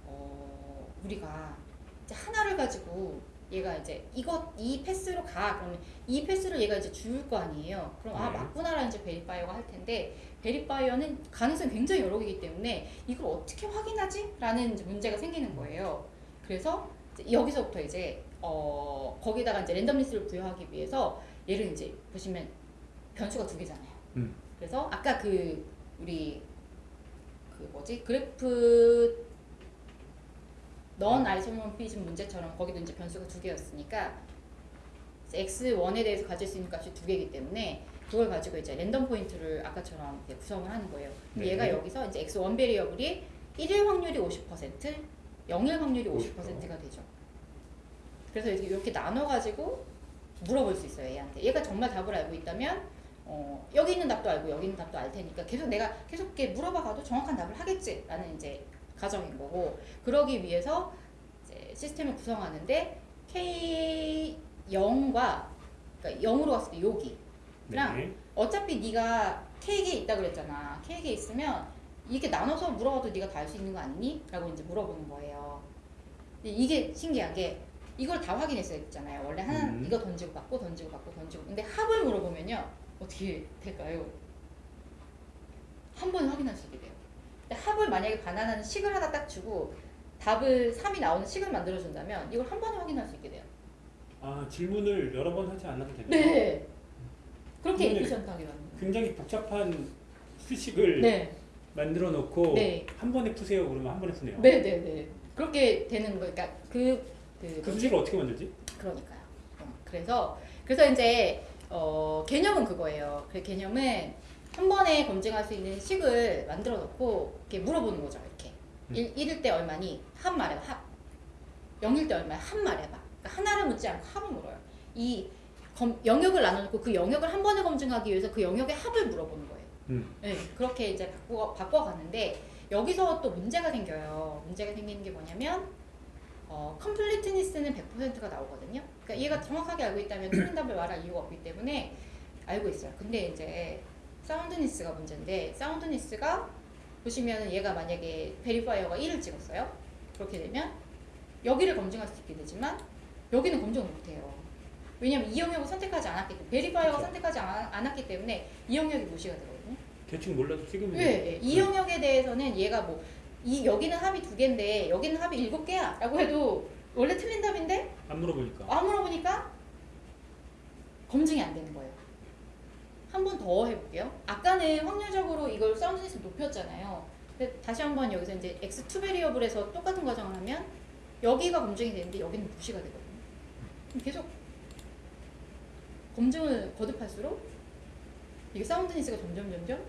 어, 우리가 이제 하나를 가지고 얘가 이제 이것 이 path로 가 그러면 이 path를 얘가 이제 줄 거 아니에요. 그럼 아 네. 맞구나라는 이제 verifier가 할 텐데 verifier는 가능성이 굉장히 여러 개이기 때문에 이걸 어떻게 확인하지?라는 이제 문제가 생기는 거예요. 그래서 이제 여기서부터 이제 어 거기다가 이제 randomness를 부여하기 위해서 얘를 이제 보시면 변수가 두 개잖아요. 음. 그래서 아까 그 우리 그 뭐지 graph non-isomorphism 문제처럼 거기도 이제 변수가 두 개였으니까 x1에 대해서 가질 수 있는 값이 두 개이기 때문에 그걸 가지고 이제 random point를 아까처럼 구성을 하는 거예요. 근데 네. 얘가 여기서 이제 x1 variable이 1일 확률이 50%, 0일 확률이 50%. 50%가 되죠. 그래서 이렇게 이렇게 나눠가지고 물어볼 수 있어요 얘한테. 얘가 정말 답을 알고 있다면 어, 여기 있는 답도 알고 여기 있는 답도 알 테니까 계속 내가 계속 이렇게 물어봐 가도 정확한 답을 하겠지라는 이제 가정인 거고 그러기 위해서 시스템을 구성하는데 K 0과 그러니까 0으로 갔을 때 여기 그냥 네. 어차피 네가 K에 있다 그랬잖아. K에 있으면 이렇게 나눠서 물어봐도 네가 다 알 수 있는 거 아니니? 라고 이제 물어보는 거예요. 이게 신기한 게 이걸 다 확인했어야 했잖아요. 원래 하나 음. 이거 던지고 받고 던지고 받고 던지고. 근데 합을 물어보면요. 어떻게 될까요? 한 번에 확인할 수 있게 돼요. 합을 만약에 반환하는 식을 하나 딱 주고 답을 3이 나오는 식을 만들어 준다면 이걸 한 번에 확인할 수 있게 돼요. 아 질문을 여러 번 하지 않아도 되나요? 네. 그렇게 그러면 에피션트하게 만든. 굉장히 복잡한 수식을 네. 만들어 놓고 네. 한 번에 푸세요 그러면 한 번에 푸네요. 네네네. 그렇게 되는 거, 그러니까 그, 그, 그 수식을 어떻게 만들지? 그러니까요. 어, 그래서, 그래서 이제, 어, 개념은 그거예요. 그 개념은 한 번에 검증할 수 있는 식을 만들어 놓고, 이렇게 물어보는 거죠, 이렇게. 음. 일 1일 때 얼마니? 합 말해봐, 합. 0일 때 얼마야? 합 말해봐. 그러니까 하나를 묻지 않고 합을 물어요. 이 검, 영역을 나눠놓고 그 영역을 한 번에 검증하기 위해서 그 영역의 합을 물어보는 거예요. 음. 네, 그렇게 이제 바꿔, 바꿔가는데 여기서 또 문제가 생겨요. 문제가 생기는 게 뭐냐면 어, completeness는 100%가 나오거든요. 그러니까 얘가 정확하게 알고 있다면 틀린 답을 말할 이유가 없기 때문에 알고 있어요. 근데 이제 soundness가 문제인데 soundness가 보시면은 얘가 만약에 verifier가 1을 찍었어요. 그렇게 되면 여기를 검증할 수 있게 되지만 여기는 검증을 못해요. 왜냐면 이 영역을 선택하지 않았기 때문에 verifier가 그쵸. 선택하지 않, 않았기 때문에 이 영역이 무시가 되거든요. 대충 몰라도 찍으면 네, 네. 이 영역에 대해서는 얘가 뭐 이 여기는 합이 두 개인데 여기는 합이 일곱 개야 라고 해도 원래 틀린 답인데 안 물어보니까. 안 물어보니까 검증이 안 되는 거예요. 한 번 더 해볼게요. 아까는 확률적으로 이걸 soundness 높였잖아요. 다시 한 번 여기서 이제 x2 베리어블에서 똑같은 과정을 하면 여기가 검증이 되는데 여기는 무시가 되거든요. 계속 검증을 거듭할수록 이게 사운드니스가 점점 점점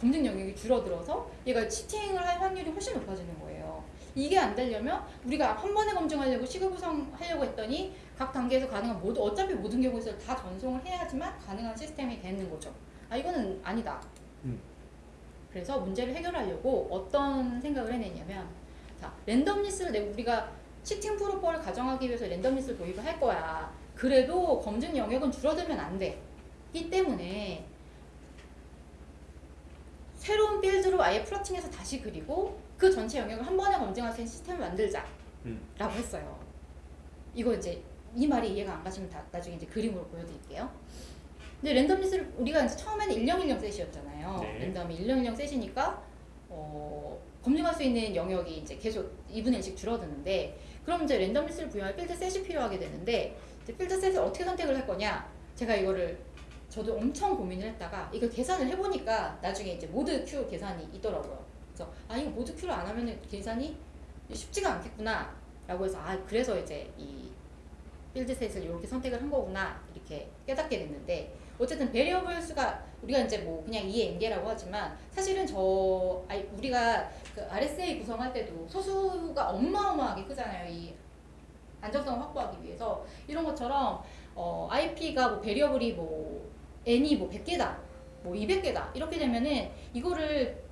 검증 영역이 줄어들어서 얘가 치팅을 할 확률이 훨씬 높아지는 거예요. 이게 안 되려면 우리가 한 번에 검증하려고 시급 구성하려고 했더니 각 단계에서 가능한 모두 어차피 모든 경우에서 다 전송을 해야지만 가능한 시스템이 되는 거죠. 아 이거는 아니다. 음. 그래서 문제를 해결하려고 어떤 생각을 해냈냐면 자 랜덤리스를 내 우리가 치팅 프로퍼를 가정하기 위해서 랜덤리스를 도입을 할 거야. 그래도 검증 영역은 줄어들면 안 돼. 이 때문에 새로운 빌드로 아예 플러팅해서 다시 그리고 그 전체 영역을 한 번에 검증할 수 있는 시스템을 만들자. 음. 라고 했어요. 이거 이제 이 말이 이해가 안 가시면 다, 나중에 이제 그림으로 보여드릴게요. 근데 randomness를 우리가 이제 처음에는 1010 set이었잖아요. 네. random이 1010 set이니까 어, 검증할 수 있는 영역이 이제 계속 2분의 1씩 줄어드는데 그럼 이제 randomness를 부여할 field set이 필요하게 되는데 field set을 어떻게 선택을 할 거냐? 제가 이거를 저도 엄청 고민을 했다가 이걸 계산을 해보니까 나중에 이제 mod Q 계산이 있더라고요. 그래서 아 이거 mod Q를 안 하면은 계산이 쉽지가 않겠구나 라고 해서 아 그래서 이제 이 field set을 이렇게 선택을 한 거구나 이렇게 깨닫게 됐는데 어쨌든 variable 수가 우리가 이제 뭐 그냥 2의 n개라고 하지만 사실은 저 아니 우리가 그 RSA 구성할 때도 소수가 어마어마하게 크잖아요 이 안정성을 확보하기 위해서. 이런 것처럼 어, IP가 뭐 variable이 뭐 n이 뭐 100개다 뭐 200개다 이렇게 되면은 이거를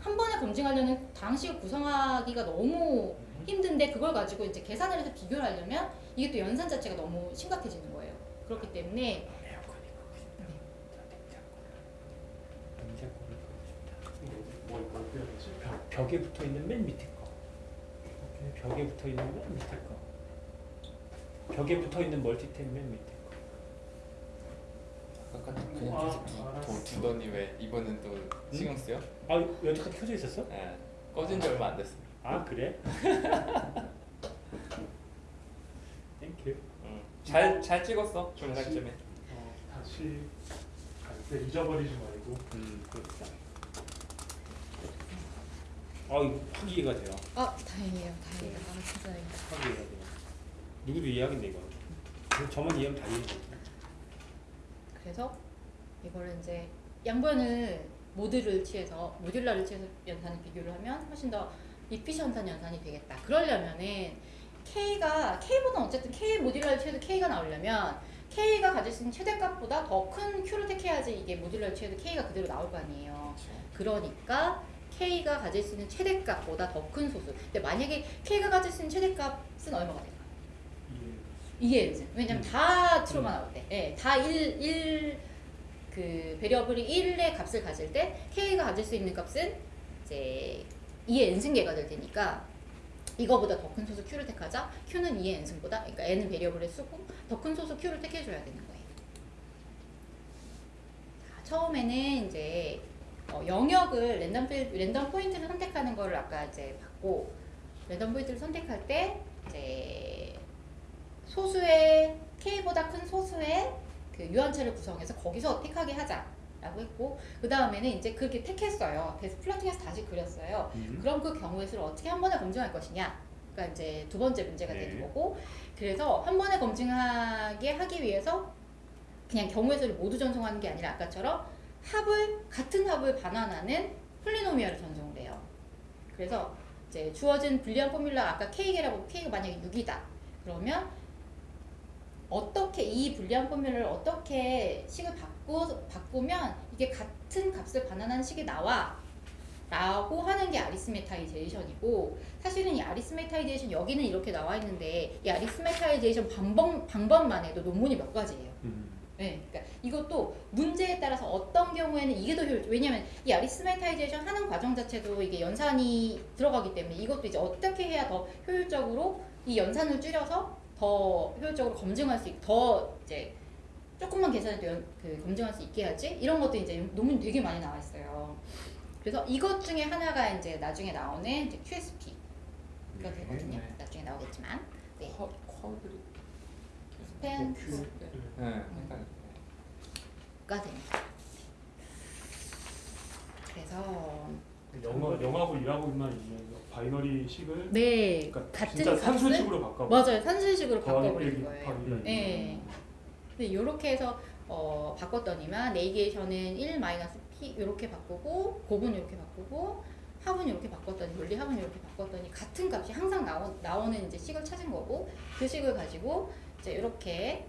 한 번에 검증하려는 당식을 구성하기가 너무 힘든데 그걸 가지고 이제 계산을 해서 비교를 하려면 이게 또 연산 자체가 너무 심각해지는 거예요. 그렇기 때문에 끄고 싶다. 뭐, 뭐? 벽, 벽에 붙어 있는 맨 밑에 거. 벽에 붙어 있는 맨 밑에 거. 벽에 붙어 있는 멀티탭 맨 밑에 거. 아까 그냥 아, 계속 두, 알았어. 두, 두더니 왜 이번엔 또 신경 쓰여? 아 여태까지 켜져 있었어? 예. 꺼진 지 얼마 안 됐어. 아 그래? Thank you. 잘 잘 찍었어 중간쯤에. 어, 다시 갈때 잊어버리지 말고 음 그렇다. 아 이거 확 이해가 돼요. 아 다행이에요, 다행이다. 아 진짜 다행이다. 확 이해가 돼요. 누구도 이해하겠네 이거. 저만 이해하면 다 이해돼. 그래서 이거를 이제 양변을 모듈을 취해서 모듈라를 취해서 연산을 비교를 하면 훨씬 더 이피션트한 연산이 되겠다. 그러려면은 K가 K보다 어쨌든 K 모듈라를 취해도 K가 나오려면 K가 가질 수 있는 최대값보다 더 큰 Q를 택해야지 이게 모듈라를 취해도 K가 그대로 나올 거 아니에요. 그러니까 K가 가질 수 있는 최대값보다 더 큰 소수. 근데 만약에 K가 가질 수 있는 최대값은 얼마가? 이해. 이게 이제 왜냐면 음. 다 true가 나올 때, 예, 다 1, 1, 그 variable이 1의 값을 가질 때 K가 가질 수 있는 값은 이제 2의 n승계가 될 테니까 이거보다 더 큰 소수 Q를 택하자. Q는 2의 n승보다, 그러니까 n은 variable의 수고 더 큰 소수 Q를 택해줘야 되는 거예요. 자, 처음에는 이제 어, 영역을 랜덤 필, random point를 선택하는 거를 아까 이제 봤고 랜덤 포인트를 선택할 때 이제 소수의 k보다 큰 소수의 그 유한체를 구성해서 거기서 택하게 하자 라고 했고 그 다음에는 이제 그렇게 택했어요. 그래서 플러팅해서 다시 그렸어요. 음. 그럼 그 경우의 수를 어떻게 한 번에 검증할 것이냐? 그러니까 이제 두 번째 문제가 네. 되는 거고 그래서 한 번에 검증하게 하기 위해서 그냥 경우의 수를 모두 전송하는 게 아니라 아까처럼 합을 같은 합을 반환하는 Polynomial을 전송을 해요. 그래서 이제 주어진 Boolean formula 아까 k개라고 k가 만약에 6이다. 그러면 어떻게 이 Boolean formula를 어떻게 식을 바꾸, 바꾸면 이게 같은 값을 반환하는 식이 나와 라고 하는 게 arithmetization이고 사실은 이 arithmetization 여기는 이렇게 나와 있는데 이 arithmetization 방법, 방법만 해도 논문이 몇 가지예요 음. 네, 그러니까 이것도 문제에 따라서 어떤 경우에는 이게 더 효율. 왜냐면 이 arithmetization 하는 과정 자체도 이게 연산이 들어가기 때문에 이것도 이제 어떻게 해야 더 효율적으로 이 연산을 줄여서 더 효율적으로 검증할 수 있, 더 이제 조금만 계산해도 연, 그 검증할 수 있게 하지 이런 것도 이제 논문 되게 많이 나와 있어요. 그래서 이것 중에 하나가 이제 나중에 나오는 이제 QSP가 되거든요. 네. 나중에 나오겠지만 네. 쿼 쿼드리. 스팬 그, 네. 네. 약간 가 됩니다. 그래서 영어 영하고 일하고만 있는 binary 식을 네 그러니까 같은 진짜 값을 산술식으로 바꿔. 맞아요 산술식으로 빼기 거예요. 음. 네. 근데 이렇게 해서 어, 바꿨더니만 negation은 1 마이너스 p 이렇게 바꾸고 곱은 이렇게 바꾸고 합은 이렇게 바꿨더니 논리 합은 이렇게 바꿨더니 같은 값이 항상 나오, 나오는 이제 식을 찾은 거고 그 식을 가지고 이제 이렇게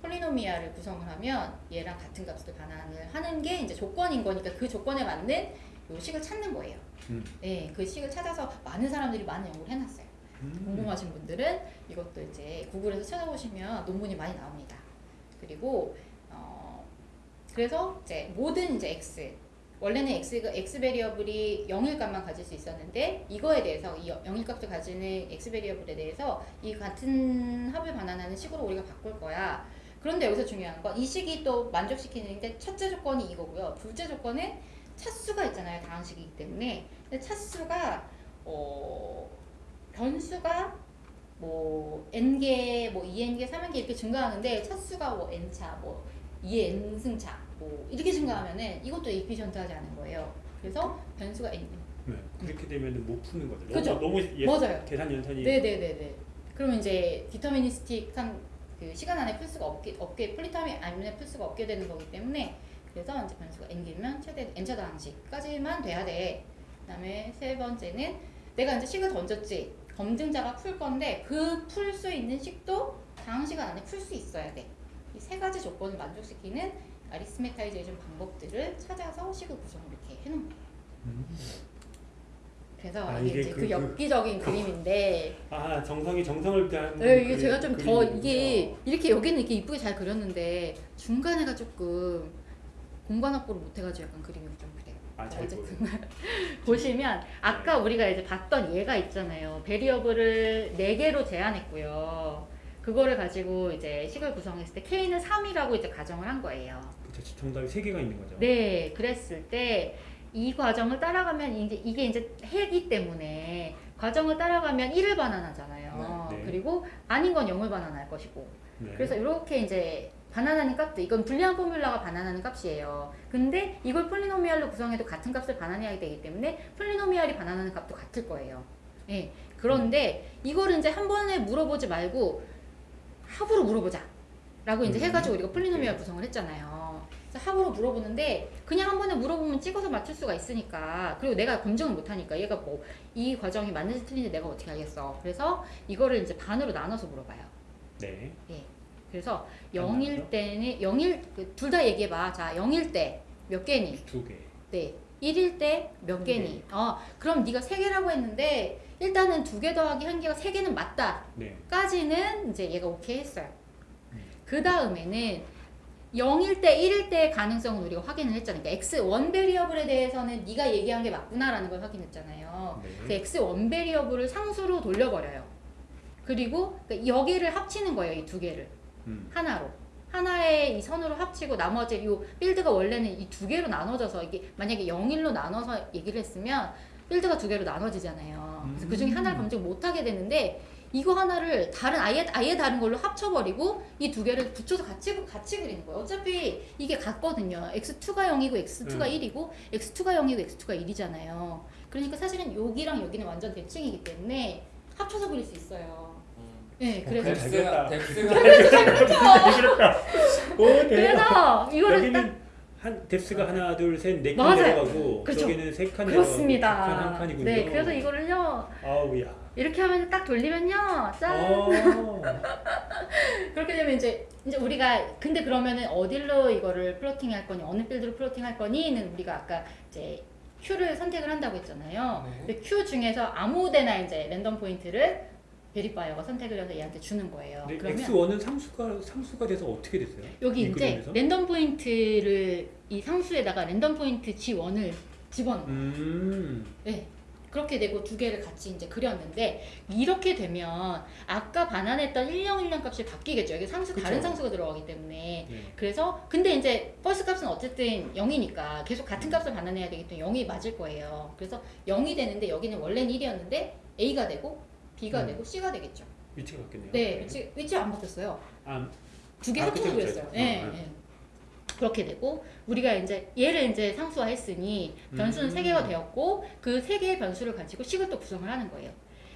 polynomial을 구성을 하면 얘랑 같은 값을 반환을 하는 게 이제 조건인 거니까 그 조건에 맞는 요 식을 찾는 거예요. 음. 네, 그 식을 찾아서 많은 사람들이 많은 연구를 해놨어요. 음. 궁금하신 분들은 이것도 이제 구글에서 찾아보시면 논문이 많이 나옵니다. 그리고 어, 그래서 이제 모든 이제 x 원래는 x가 x 베리어블이 0일 값만 가질 수 있었는데 이거에 대해서 이 0일 값을 가지는 x 베리어블에 대해서 이 같은 합을 반환하는 식으로 우리가 바꿀 거야. 그런데 여기서 중요한 건 이 식이 또 만족시키는데 첫째 조건이 이거고요. 둘째 조건은 차수가 있잖아요. 다항식이기 때문에. 근데 차수가 어 변수가 뭐 n개, 뭐 2n개, 3n개 이렇게 증가하는데 차수가 뭐 n차, 뭐 2n승차 뭐 이렇게 증가하면은 이것도 efficient하지 않은 거예요. 그래서 변수가 n. 네. 그렇게 되면 못 푸는 거죠. 그죠? 너무, 너무 예, 맞아요. 계산 연산이 네네네네. 그러면 이제 deterministic한 그 시간 안에 풀 수가 없게 없게 poly time 안에 풀 수가 없게 되는 거기 때문에 그래서 이제 변수가 n개면 최대 n차 다항식까지만 돼야 돼. 그 다음에 세 번째는 내가 이제 식을 던졌지. 검증자가 풀 건데 그 풀 수 있는 식도 다항 시간 안에 풀 수 있어야 돼. 이 세 가지 조건을 만족시키는 arithmetization 방법들을 찾아서 식을 구성을 이렇게 해놓은 거예요. 음. 그래서 아, 이게, 이게 그- 그, 그- 엽기적인 그림인데 아 정성이 정성을 다한 네, 이게 그 제가 좀 더. 이게 이렇게 여기는 이렇게 이쁘게 잘 그렸는데 중간에가 조금 공간 확보를 못해가지고 약간 그림이 좀 그래요. 어쨌든 보여요. 보시면 아까 우리가 이제 봤던 얘가 있잖아요. 베리어블을 4개로 제한했고요. 그거를 가지고 이제 식을 구성했을 때 K는 3이라고 이제 가정을 한 거예요. 그쵸 정답이 세 개가 있는 거죠. 네, 그랬을 때 이 과정을 따라가면 이제 이게 이제 해기 때문에 과정을 따라가면 1을 반환하잖아요. 네, 네. 그리고 아닌 건 0을 반환할 것이고. 네. 그래서 이렇게 이제 반환하는 값도 이건 Boolean formula가 반환하는 값이에요. 근데 이걸 polynomial로 구성해도 같은 값을 반환해야 되기 때문에 polynomial이 반환하는 값도 같을 거예요. 예. 그런데 이거를 이제 한 번에 물어보지 말고 합으로 물어보자. 라고 이제 음. 해가지고 우리가 polynomial 네. 구성을 했잖아요. 합으로 물어보는데 그냥 한 번에 물어보면 찍어서 맞출 수가 있으니까 그리고 내가 검증을 못하니까 얘가 뭐 이 과정이 맞는지 틀린지 내가 어떻게 알겠어. 그래서 이거를 이제 반으로 나눠서 물어봐요. 네. 그래서 반으로요? 0일 때는 0일 둘 다 얘기해 봐. 자 0일 때 몇 개니? 두 개. 네. 1일 때몇한 개니? 어 그럼 네가 세 개라고 했는데 일단은 두 개 더하기 한 개가 세 개는 맞다. 네. 까지는 이제 얘가 오케이 했어요. 음. 그 다음에는 0일 때 1일 때의 가능성은 우리가 확인을 했잖아요. 그러니까 x1 베리어블에 대해서는 네가 얘기한 게 맞구나라는 걸 확인했잖아요. 네. 그래서 x1 베리어블을 상수로 돌려버려요. 그리고 그러니까 여기를 합치는 거예요. 이 두 개를. 음. 하나로. 하나의 이 선으로 합치고 나머지 요 빌드가 원래는 이 두 개로 나눠져서 이게 만약에 0일로 나눠서 얘기를 했으면 빌드가 두 개로 나눠지잖아요. 그래서 그 중에 하나를 검증 못 하게 되는데 이거 하나를 다른 아예 아예 다른 걸로 합쳐버리고 이 두 개를 붙여서 같이 같이 그리는 거예요. 어차피 이게 같거든요. x2가 0이고 x2가 음. 1이고 x2가 0이고 x2가 1이잖아요. 그러니까 사실은 여기랑 여기는 완전 대칭이기 때문에 합쳐서 그릴 수 있어요. 네, 그래서 어. depth가 그렇다. 오. 그래서 이거를 딱 여기는 한 depth가 하나 둘셋네 칸 맞아요. 내려가고 그렇죠. 저기는 세칸 내려가고 그렇습니다. 한 칸이군요. 네, 그래서 이거를요 아우야. 이렇게 하면 딱 돌리면요, 짠. 어. 그렇게 되면 이제 이제 우리가 근데 그러면은 어디로 이거를 plotting 할 거니 어느 field로 plotting 할 거니는 우리가 아까 이제 Q를 선택을 한다고 했잖아요. 네. 근데 Q 중에서 아무데나 이제 random point를 verifier가 선택을 해서 얘한테 주는 거예요. 네, 그러면 X1은 상수가 상수가 돼서 어떻게 됐어요? 여기 이 이제 그림에서? Random point를 이 상수에다가 random point G1을 집어넣어요. 음. 네. 그렇게 되고 두 개를 같이 이제 그렸는데 이렇게 되면 아까 반환했던 1010 값이 바뀌겠죠. 이게 상수 다른 그쵸. 상수가 들어가기 때문에 네. 그래서 근데 이제 false 값은 어쨌든 0이니까 계속 같은 값을 반환해야 되기 때문에 0이 맞을 거예요. 그래서 0이 되는데 여기는 원래는 1이었는데 A가 되고 B가 음. 되고 C가 되겠죠. 위치가 바뀌었네요. 네, 위치 위치 안 바뀌었어요. 아, 두개 아, 합쳐서. 어, 네, 어. 네. 그렇게 되고 우리가 이제 얘를 이제 상수화했으니 변수는 음. 세 개가 되었고 그 세 개의 변수를 가지고 식을 또 구성을 하는 거예요.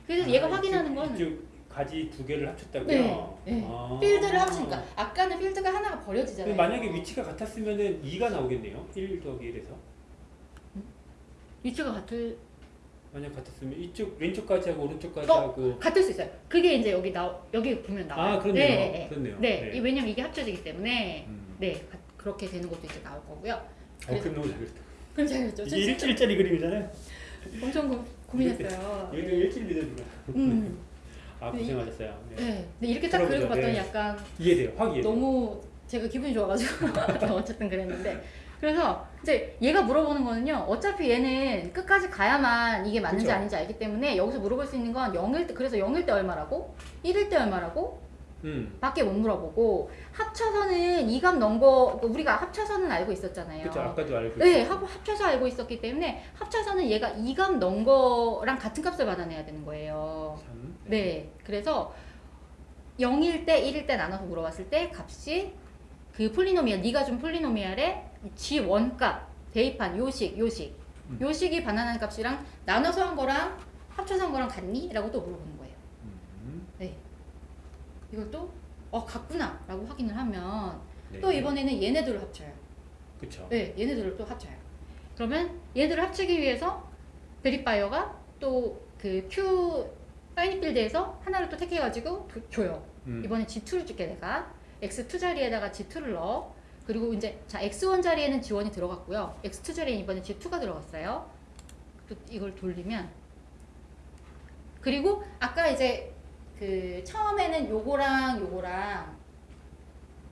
그래서 얘가 아, 확인하는 이쪽- 건 가지 두 개를 합쳤다고요? 네, 네. 아. 필드를 합치니까 아까는 필드가 하나가 버려지잖아요. 만약에 위치가 같았으면은 2가 나오겠네요. 1 더하기 1에서. 위치가 같을 만약 같았으면 이쪽 왼쪽까지 하고 오른쪽까지 어, 하고 같을 수 있어요. 그게 이제 여기 나 여기 보면 나와요. 아, 그렇네요. 네, 네, 그렇네요. 네. 네. 이 왜냐면 이게 합쳐지기 때문에 음. 네 가- 그렇게 되는 것도 이제 나올 거고요. 어, 그럼 너무 잘 그렸다. 그럼 잘 그랬죠. 이게 일주일짜리 그림이잖아요. 엄청 고, 고민했어요. 일주일 믿어주나. 음, 아 네. 고생하셨어요. 네. 네. 근데 이렇게 딱. 그리고 봤더니 네. 약간 이해돼요. 확 이해돼요. 너무 제가 기분이 좋아가지고 어쨌든 그랬는데 그래서 이제 얘가 물어보는 거는요. 어차피 얘는 끝까지 가야만 이게 맞는지 그쵸. 아닌지 알기 때문에 여기서 물어볼 수 있는 건 0일 때 그래서 0일 때 얼마라고? 1일 때 얼마라고? 음. 밖에 못 물어보고 합쳐서는 이값 넣은 거 우리가 합쳐서는 알고 있었잖아요. 그렇죠. 아까도 알고 네, 있었고. 합, 합쳐서 알고 있었기 때문에 합쳐서는 얘가 이값 넣은 거랑 같은 값을 받아내야 되는 거예요. 참. 네, 그래서 0일 때 1일 때 나눠서 물어봤을 때 값이 그 polynomial 네가 준 polynomial의 G1 값 대입한 요식 요식 음. 요식이 바나나 값이랑 나눠서 한 거랑 합쳐서 한 거랑 같니? 라고 또 물어보는 거예요. 음. 이걸 또 어, 같구나 라고 확인을 하면 네. 또 이번에는 얘네들을 합쳐요. 그렇죠. 네, 얘네들을 또 합쳐요. 그러면 얘들을 합치기 위해서 verifier가 또 그 Q 파이니필드에서 하나를 또 택해가지고 그- 줘요. 음. 이번에 G2를 줄게 내가 X2 자리에다가 G2를 넣어. 그리고 이제 자 X1 자리에는 G1이 들어갔고요. X2 자리에 이번에 G2가 들어갔어요. 또 이걸 돌리면 그리고 아까 이제 그 처음에는 요거랑 요거랑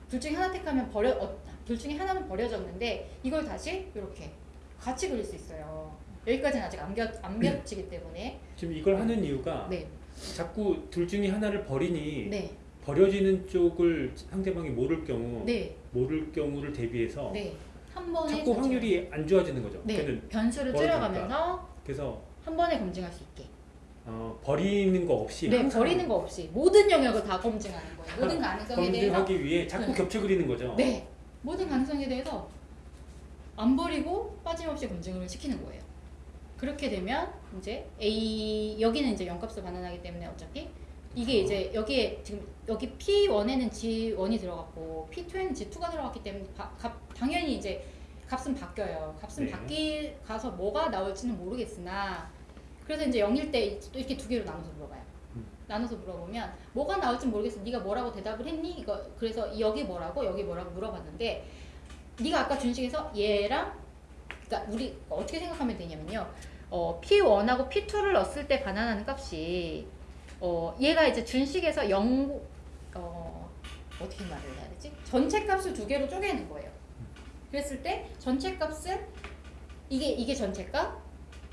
둘 중에 하나 택하면 버려 어, 둘 중에 하나는 버려졌는데 이걸 다시 이렇게 같이 그릴 수 있어요. 여기까지는 아직 안, 겹, 안 겹치기 때문에 지금 이걸 하는 이유가 네, 자꾸 둘 중에 하나를 버리니 네, 버려지는 쪽을 상대방이 모를 경우 네, 모를 경우를 대비해서 네. 한 번에 자꾸 자체가- 확률이 안 좋아지는 거죠. 네, 변수를. 줄여가면서 그래서 한 번에 검증할 수 있게. 어, 버리는 거 없이 네, 버리는 거 없이 모든 영역을 다 검증하는 거예요. 모든 가능성에 대해서. 검증하기 위해 자꾸 네. 겹쳐 그리는 거죠. 네, 모든 가능성에 대해서 안 버리고 빠짐없이 검증을 시키는 거예요. 그렇게 되면 이제 A 여기는 이제 0값을 반환하기 때문에 어차피 이게 이제 여기에 지금 여기 P1에는 G1이 들어갔고 P2에는 G2가 들어갔기 때문에 바, 값, 당연히 이제 값은 바뀌어요. 값은 네. 바뀌 가서 뭐가 나올지는 모르겠으나 그래서 이제 0일 때 또 이렇게 두 개로 나눠서 물어봐요. 음. 나눠서 물어보면 뭐가 나올지 모르겠어. 네가 뭐라고 대답을 했니? 이거 그래서 여기 뭐라고 여기 뭐라고 물어봤는데 네가 아까 준식에서 얘랑 그러니까 우리 어떻게 생각하면 되냐면요. 어, P1하고 P2를 넣었을 때 반환하는 값이 어, 얘가 이제 준식에서 0 어, 어떻게 말을 해야 되지? 전체 값을 두 개로 쪼개는 거예요. 그랬을 때 전체 값은 이게 이게 전체 값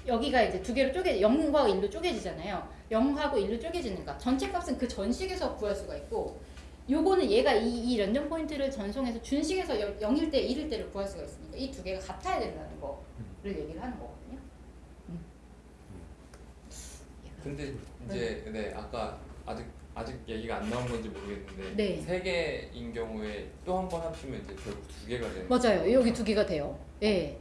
여기가 이제 두 개로 쪼개 0과 1로 쪼개지잖아요. 0하고 1로 쪼개지는 값. 전체 값은 그 전식에서 구할 수가 있고 요거는 얘가 이, 이 런전 포인트를 전송해서 준식에서 0일 때 1일 때를 구할 수가 있으니까 이 두 개가 같아야 된다는 거를 얘기를 하는 거거든요. 음. 근데 이제 네 아까 아직 아직 얘기가 안 나온 건지 모르겠는데 네. 세 개인 경우에 또 한 번 합치면 이제 결국 두 개가 되는 맞아요. 여기 두 개가 돼요. 예. 네.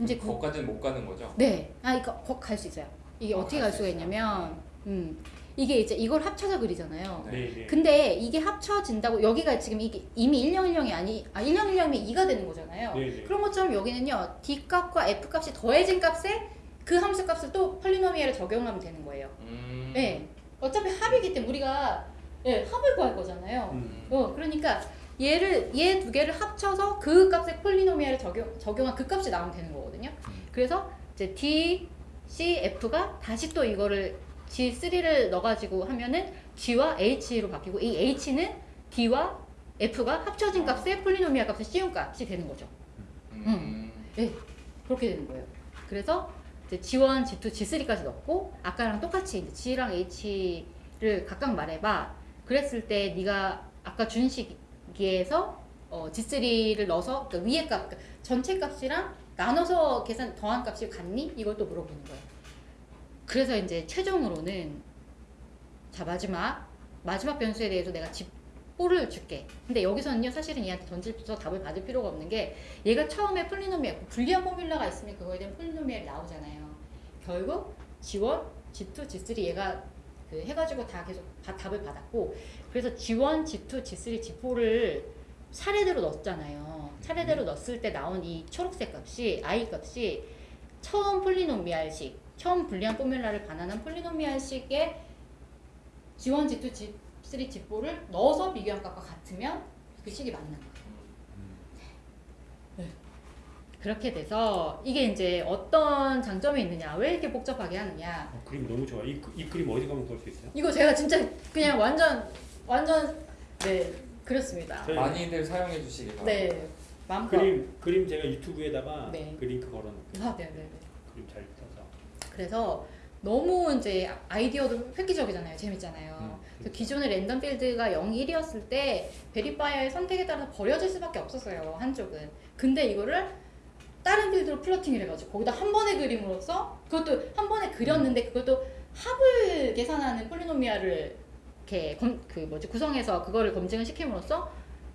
이제 거기까지는 못 가는 거죠? 네. 아, 이거 거갈 수 있어요. 이게 어, 어떻게 갈 갈수 수가 있어요. 있냐면, 음, 이게 이제 이걸 합쳐서 그리잖아요. 네, 네. 근데 이게 합쳐진다고 여기가 지금 이게 이미 1010이 아니 아 1010이 2가 되는 거잖아요. 네, 네. 그런 것처럼 여기는요 d 값과 f 값이 더해진 값에 그 함수 값을 또 폴리노미얼에 적용하면 되는 거예요. 음. 네. 어차피 합이기 때문에 우리가 예, 합을 구할 거잖아요. 음. 어, 그러니까 얘를 얘 두 개를 합쳐서 그 값에 폴리노미얼을 적용 적용한 그 값이 나오면 되는 거거든요. 음. 그래서 이제 D, C, F가 다시 또 이거를 G3를 넣어가지고 하면은 G와 H로 바뀌고 이 H는 D와 F가 합쳐진 값에 polynomial 값에 씌운 값이 되는 거죠. 음. 그렇게 되는 거예요. 그래서 이제 G1, G2, G3까지 넣고 아까랑 똑같이 이제 G랑 H를 각각 말해봐. 그랬을 때 네가 아까 준 시기에서 어, G3를 넣어서 그러니까 위에 값, 그러니까 전체 값이랑 나눠서 계산 더한 값이 같니? 이걸 또 물어보는 거예요. 그래서 이제 최종으로는 자 마지막 마지막 변수에 대해서 내가 G4를 줄게. 근데 여기서는요 사실은 얘한테 던져서 답을 받을 필요가 없는 게 얘가 처음에 polynomial Boolean formula가 있으면 그거에 대한 polynomial이 나오잖아요. 결국 G1, G2, G3 얘가 그 해가지고 다 계속 다 답을 받았고 그래서 G1, G2, G3, G4를 차례대로 넣었잖아요. 차례대로 넣었을 때 나온 이 초록색 값이 i 값이 처음 폴리노미알식, 처음 불리한 포뮬라를 반환한 폴리노미알식의 G1, G2, G3, G4를 넣어서 비교한 값과 같으면 그 식이 맞는 거예요. 그렇게 돼서 이게 이제 어떤 장점이 있느냐, 왜 이렇게 복잡하게 하느냐. 어, 그림 너무 좋아. 이, 그- 이 그림 어디 가면 볼 수 있어요? 이거 제가 진짜 그냥 완전 완전 네 그렇습니다. 많이들 사용해 주시기 바랍니다. 네 마음껏. 그림 그림 제가 유튜브에다가 네. 그 링크 걸어놓을게요. 아, 네네네. 그림 잘 떠서. 그래서 너무 이제 아이디어도 획기적이잖아요. 재밌잖아요. 음. 그래서 기존의 random field가 0, 1이었을 때 verifier의 선택에 따라서 버려질 수밖에 없었어요. 한쪽은. 근데 이거를 다른 field로 plotting을 해가지고 거기다 한 번의 그림으로써 그것도 한 번에 그렸는데 그것도 합을 계산하는 polynomial을 이렇게 검, 그 뭐지 구성해서 그거를 검증을 시킴으로써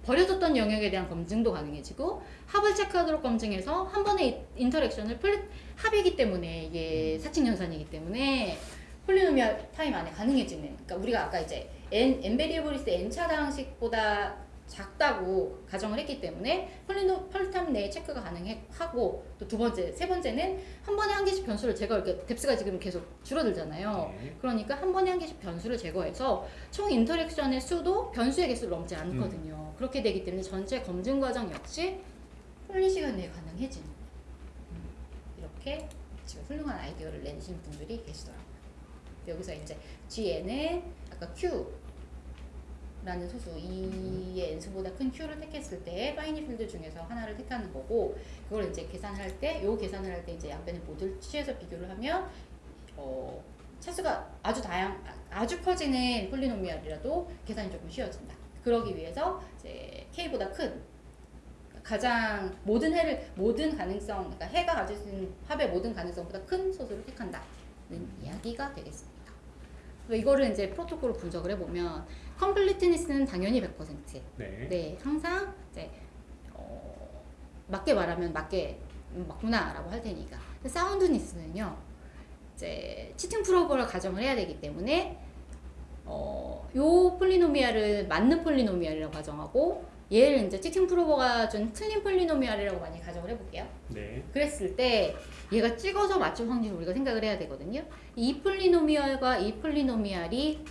버려졌던 영역에 대한 검증도 가능해지고 합을 체크하도록 검증해서 한 번의 interaction을 poly, 합이기 때문에 이게 사칙 연산이기 때문에 polynomial time 안에 가능해지는 그러니까 우리가 아까 이제 n n variables n차 다항식보다 작다고 가정을 했기 때문에 polyno- poly time 내에 체크가 가능하고 또 두 번째 세 번째는 한 번에 한 개씩 변수를 제거 이렇게 depth가 지금 계속 줄어들잖아요. 네. 그러니까 한 번에 한 개씩 변수를 제거해서 총 interaction의 수도 변수의 개수를 넘지 않거든요. 그렇게 되기 때문에 전체 검증 과정 역시 poly 시간 내에 가능해지는 음, 이렇게 지금 훌륭한 아이디어를 내신 분들이 계시더라고요. 여기서 이제 G에는 아까 Q 라는 소수 2의 n수보다 큰 q를 택했을 때 finite field 중에서 하나를 택하는 거고 그걸 이제 계산할 때 요 계산을 할 때 이제 양변의 modulo 취해서 비교를 하면 어 차수가 아주 다양 아주 커지는 polynomial이라도 계산이 조금 쉬워진다. 그러기 위해서 이제 k보다 큰 가장 모든 해를 모든 가능성 그러니까 해가 가질 수 있는 합의 모든 가능성보다 큰 소수를 택한다는 이야기가 되겠습니다. 그래서 이거를 이제 프로토콜로 분석을 해보면 컴플리트니스는 당연히 100%. 네. 네, 항상 이제 어, 맞게 말하면 맞게 음, 맞구나 라고 할 테니까. 사운드니스는요, 이제 치팅 프로버를 가정을 해야 되기 때문에 어, 요 polynomial을 맞는 polynomial이라고 가정하고 얘를 이제 cheating prover가 준 틀린 polynomial이라고 많이 가정을 해볼게요. 네. 그랬을 때 얘가 찍어서 맞출 확률을 우리가 생각을 해야 되거든요. 이 polynomial과 이 polynomial이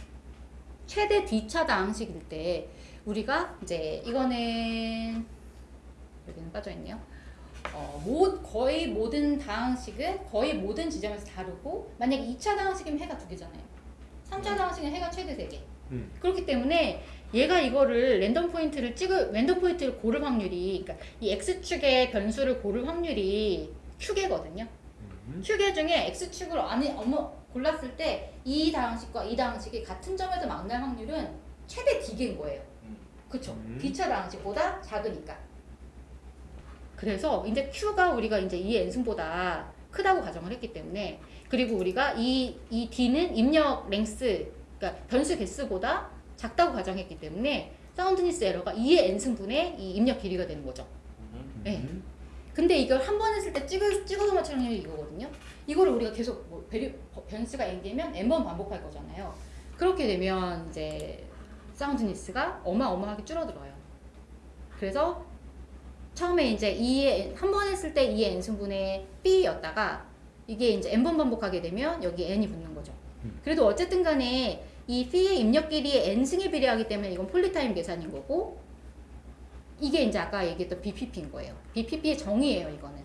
최대 D차 다항식일 때 우리가 이제 이거는 여기는 빠져 있네요. 어, 모, 거의 모든 다항식은 거의 모든 지점에서 다르고 만약에 2차 다항식이면 해가 두 개잖아요. 3차 다항식은 해가 최대 세 개. 음. 그렇기 때문에 얘가 이거를 랜덤 포인트를 찍을 랜덤 포인트를 고를 확률이 그러니까 이 x축의 변수를 고를 확률이 축이거든요. 음. 축의 중에 x축을 안에 어머 골랐을 때 이 다항식과 이 다항식이 같은 점에서 만날 확률은 최대 D인 거예요. 음. 그쵸? 음. D차 다항식보다 작으니까. 그래서 이제 Q가 우리가 이제 이 n승보다 크다고 가정을 했기 때문에 그리고 우리가 이, 이 D는 입력 랭스 그러니까 변수 개수보다 작다고 가정했기 때문에 사운드니스 에러가 2의 n승분의 이 입력 길이가 되는 거죠. 음. 네. 음. 근데 이걸 한 번 했을 때 찍을, 찍어서 맞추는 확률이 이거거든요. 이거를 우리가 계속 뭐 베리, 변수가 n개면 n번 반복할 거잖아요. 그렇게 되면 이제 사운드니스가 어마어마하게 줄어들어요. 그래서 처음에 이제 2의 한 번 했을 때 2의 n승분의 b였다가 이게 이제 n번 반복하게 되면 여기 n이 붙는 거죠. 음. 그래도 어쨌든 간에 이 p의 입력 길이의 n승에 비례하기 때문에 이건 폴리타임 계산인 거고 이게 이제 아까 얘기했던 BPP인 거예요. BPP의 정의예요, 이거는.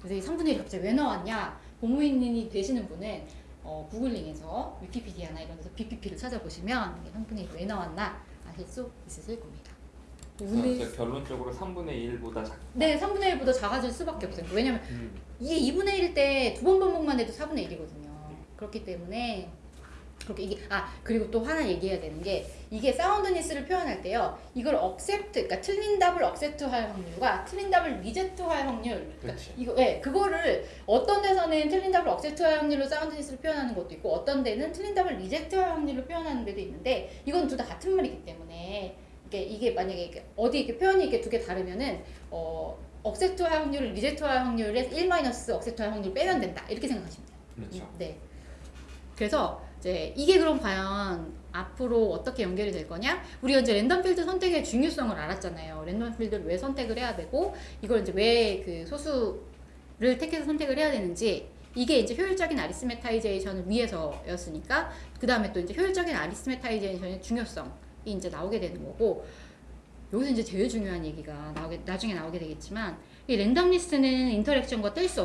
그래서 이 3분의 1이 갑자기 왜 나왔냐? 공무인이 되시는 분은 어, 구글링에서 위키피디아나 이런 데서 BPP를 찾아보시면 이게 3분의 1이 왜 나왔나 아실 수 있으실 겁니다. 오늘 그래서 결론적으로 3분의 1보다 작. 네, 3분의 1보다 작아질 수밖에 없어요. 왜냐면 음. 이게 2분의 1일 때 두 번 반복만 해도 4분의 1이거든요. 그렇기 때문에 그렇게 이게 아 그리고 또 하나 얘기해야 되는 게 이게 soundness를 표현할 때요. 이걸 accept 그러니까 틀린 답을 accept할 확률과 틀린 답을 reject할 확률 그러니까. 이거 예 그거를 어떤 데서는 틀린 답을 accept할 확률로 soundness를 표현하는 것도 있고 어떤 데는 틀린 답을 reject할 확률로 표현하는 데도 있는데 이건 둘 다 같은 말이기 때문에 이게 이게 만약에 이렇게 어디 이렇게 표현이 이렇게 두 개 다르면은 어 accept할 확률을 reject할 확률에 1 마이너스 accept할 확률 빼면 된다 이렇게 생각하시면 돼요. 그렇죠. 네. 그래서 이제 이게 그럼 과연 앞으로 어떻게 연결이 될 거냐? 우리가 이제 random field 선택의 중요성을 알았잖아요. random field를 왜 선택을 해야 되고 이걸 이제 왜 그 소수를 택해서 선택을 해야 되는지 이게 이제 효율적인 arithmetization을 위해서였으니까 그 다음에 또 이제 효율적인 arithmetization의 중요성이 이제 나오게 되는 거고 여기서 이제 제일 중요한 얘기가 나오게 나중에 나오게 되겠지만 이 randomness는 interaction과 뗄 수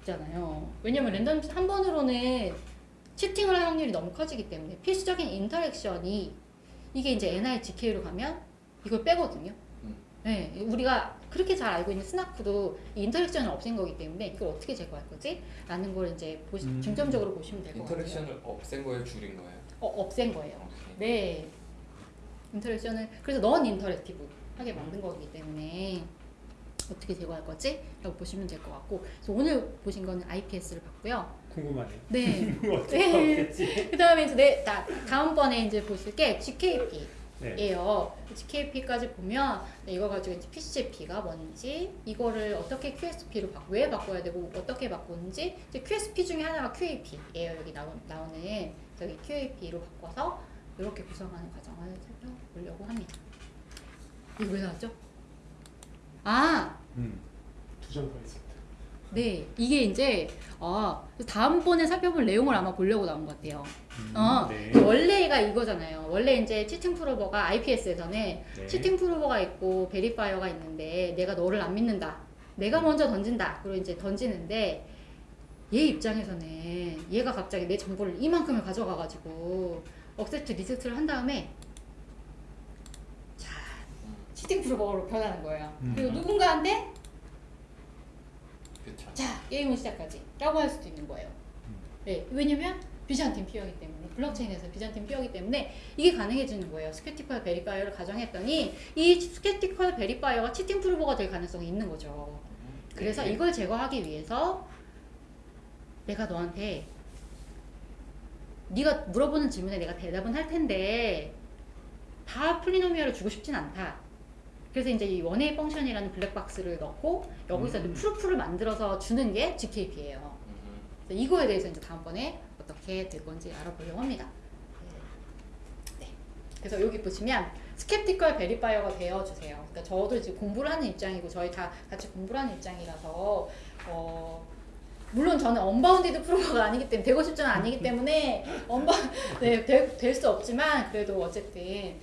없잖아요. 왜냐면 randomness 한 번으로는 cheating을 할 확률이 너무 커지기 때문에 필수적인 interaction이 이게 이제 NIZK로 가면 이걸 빼거든요. 음. 네, 우리가 그렇게 잘 알고 있는 SNARK도 이 interaction을 없앤 거기 때문에 이걸 어떻게 제거할 거지? 라는 걸 이제 보시, 음. 중점적으로 보시면 될 것 같아요. interaction을 없앤 거예요, 줄인 거예요? 어, 없앤 거예요. 오케이. 네. interaction을 그래서 non-interactive 하게 만든 거기 때문에 어떻게 제거할 거지? 라고 보시면 될 것 같고 그래서 오늘 보신 거는 IPS를 봤고요. 궁금하네요. 네. 네. 하겠지? 그 다음에 이제 내, 다, 다음번에 이제 보실 게 GKR. 네. 예요. GKR까지 보면 네, 이거 가지고 이제 PCP가 뭔지 이거를 어떻게 QSP로 바, 왜 바꿔야 되고 어떻게 바꾸는지 이제 QSP 중에 하나가 QAP예요. 여기 나오, 나오는 저기 QAP로 바꿔서 이렇게 구성하는 과정을 살펴보려고 합니다. 이거 왜 나왔죠? 아, 음. 두장 더 있었다. 네. 이게 이제 아, 다음번에 살펴볼 내용을 아마 보려고 나온 것 같아요. 음, 어, 네. 원래가 이거잖아요. 원래 이제 치팅 프로버가 IPS에서는 네. cheating prover가 있고 verifier가 있는데 내가 너를 안 믿는다. 내가 먼저 던진다. 그리고 이제 던지는데 얘 입장에서는 얘가 갑자기 내 정보를 이만큼을 가져가가지고 accept reject를 한 다음에 자 cheating prover로 변하는 거예요. 음. 그리고 누군가한테 그쵸. 자 게임을 시작하지 라고 할 수도 있는 거예요. 네, 왜냐면 Byzantine peer이기 때문에 블록체인에서 Byzantine peer이기 때문에 이게 가능해지는 거예요. skeptical verifier를 가정했더니 이 skeptical verifier가 cheating prover가 될 가능성이 있는 거죠. 그래서 네. 이걸 제거하기 위해서 내가 너한테 네가 물어보는 질문에 내가 대답은 할 텐데 다 polynomial을 주고 싶진 않다. 그래서 이제 이 one-way function이라는 블랙박스를 넣고 여기서 음. proof를 만들어서 주는 게 ZKP예요. 음. 이거에 대해서 이제 다음번에 어떻게 될 건지 알아보려고 합니다. 네. 그래서 여기 보시면 skeptical verifier가 되어 주세요. 그러니까 저도 이제 공부를 하는 입장이고 저희 다 같이 공부를 하는 입장이라서 어 물론 저는 언바운디드 프로가 아니기 때문에 되고 싶지는 아니기 때문에 언바 네 될 수 없지만 그래도 어쨌든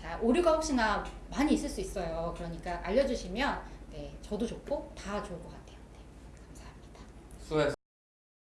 다 오류가 혹시나 많이 있을 수 있어요. 그러니까 알려주시면 네 저도 좋고 다 좋을 것 같아요. 네 감사합니다. 수고했어.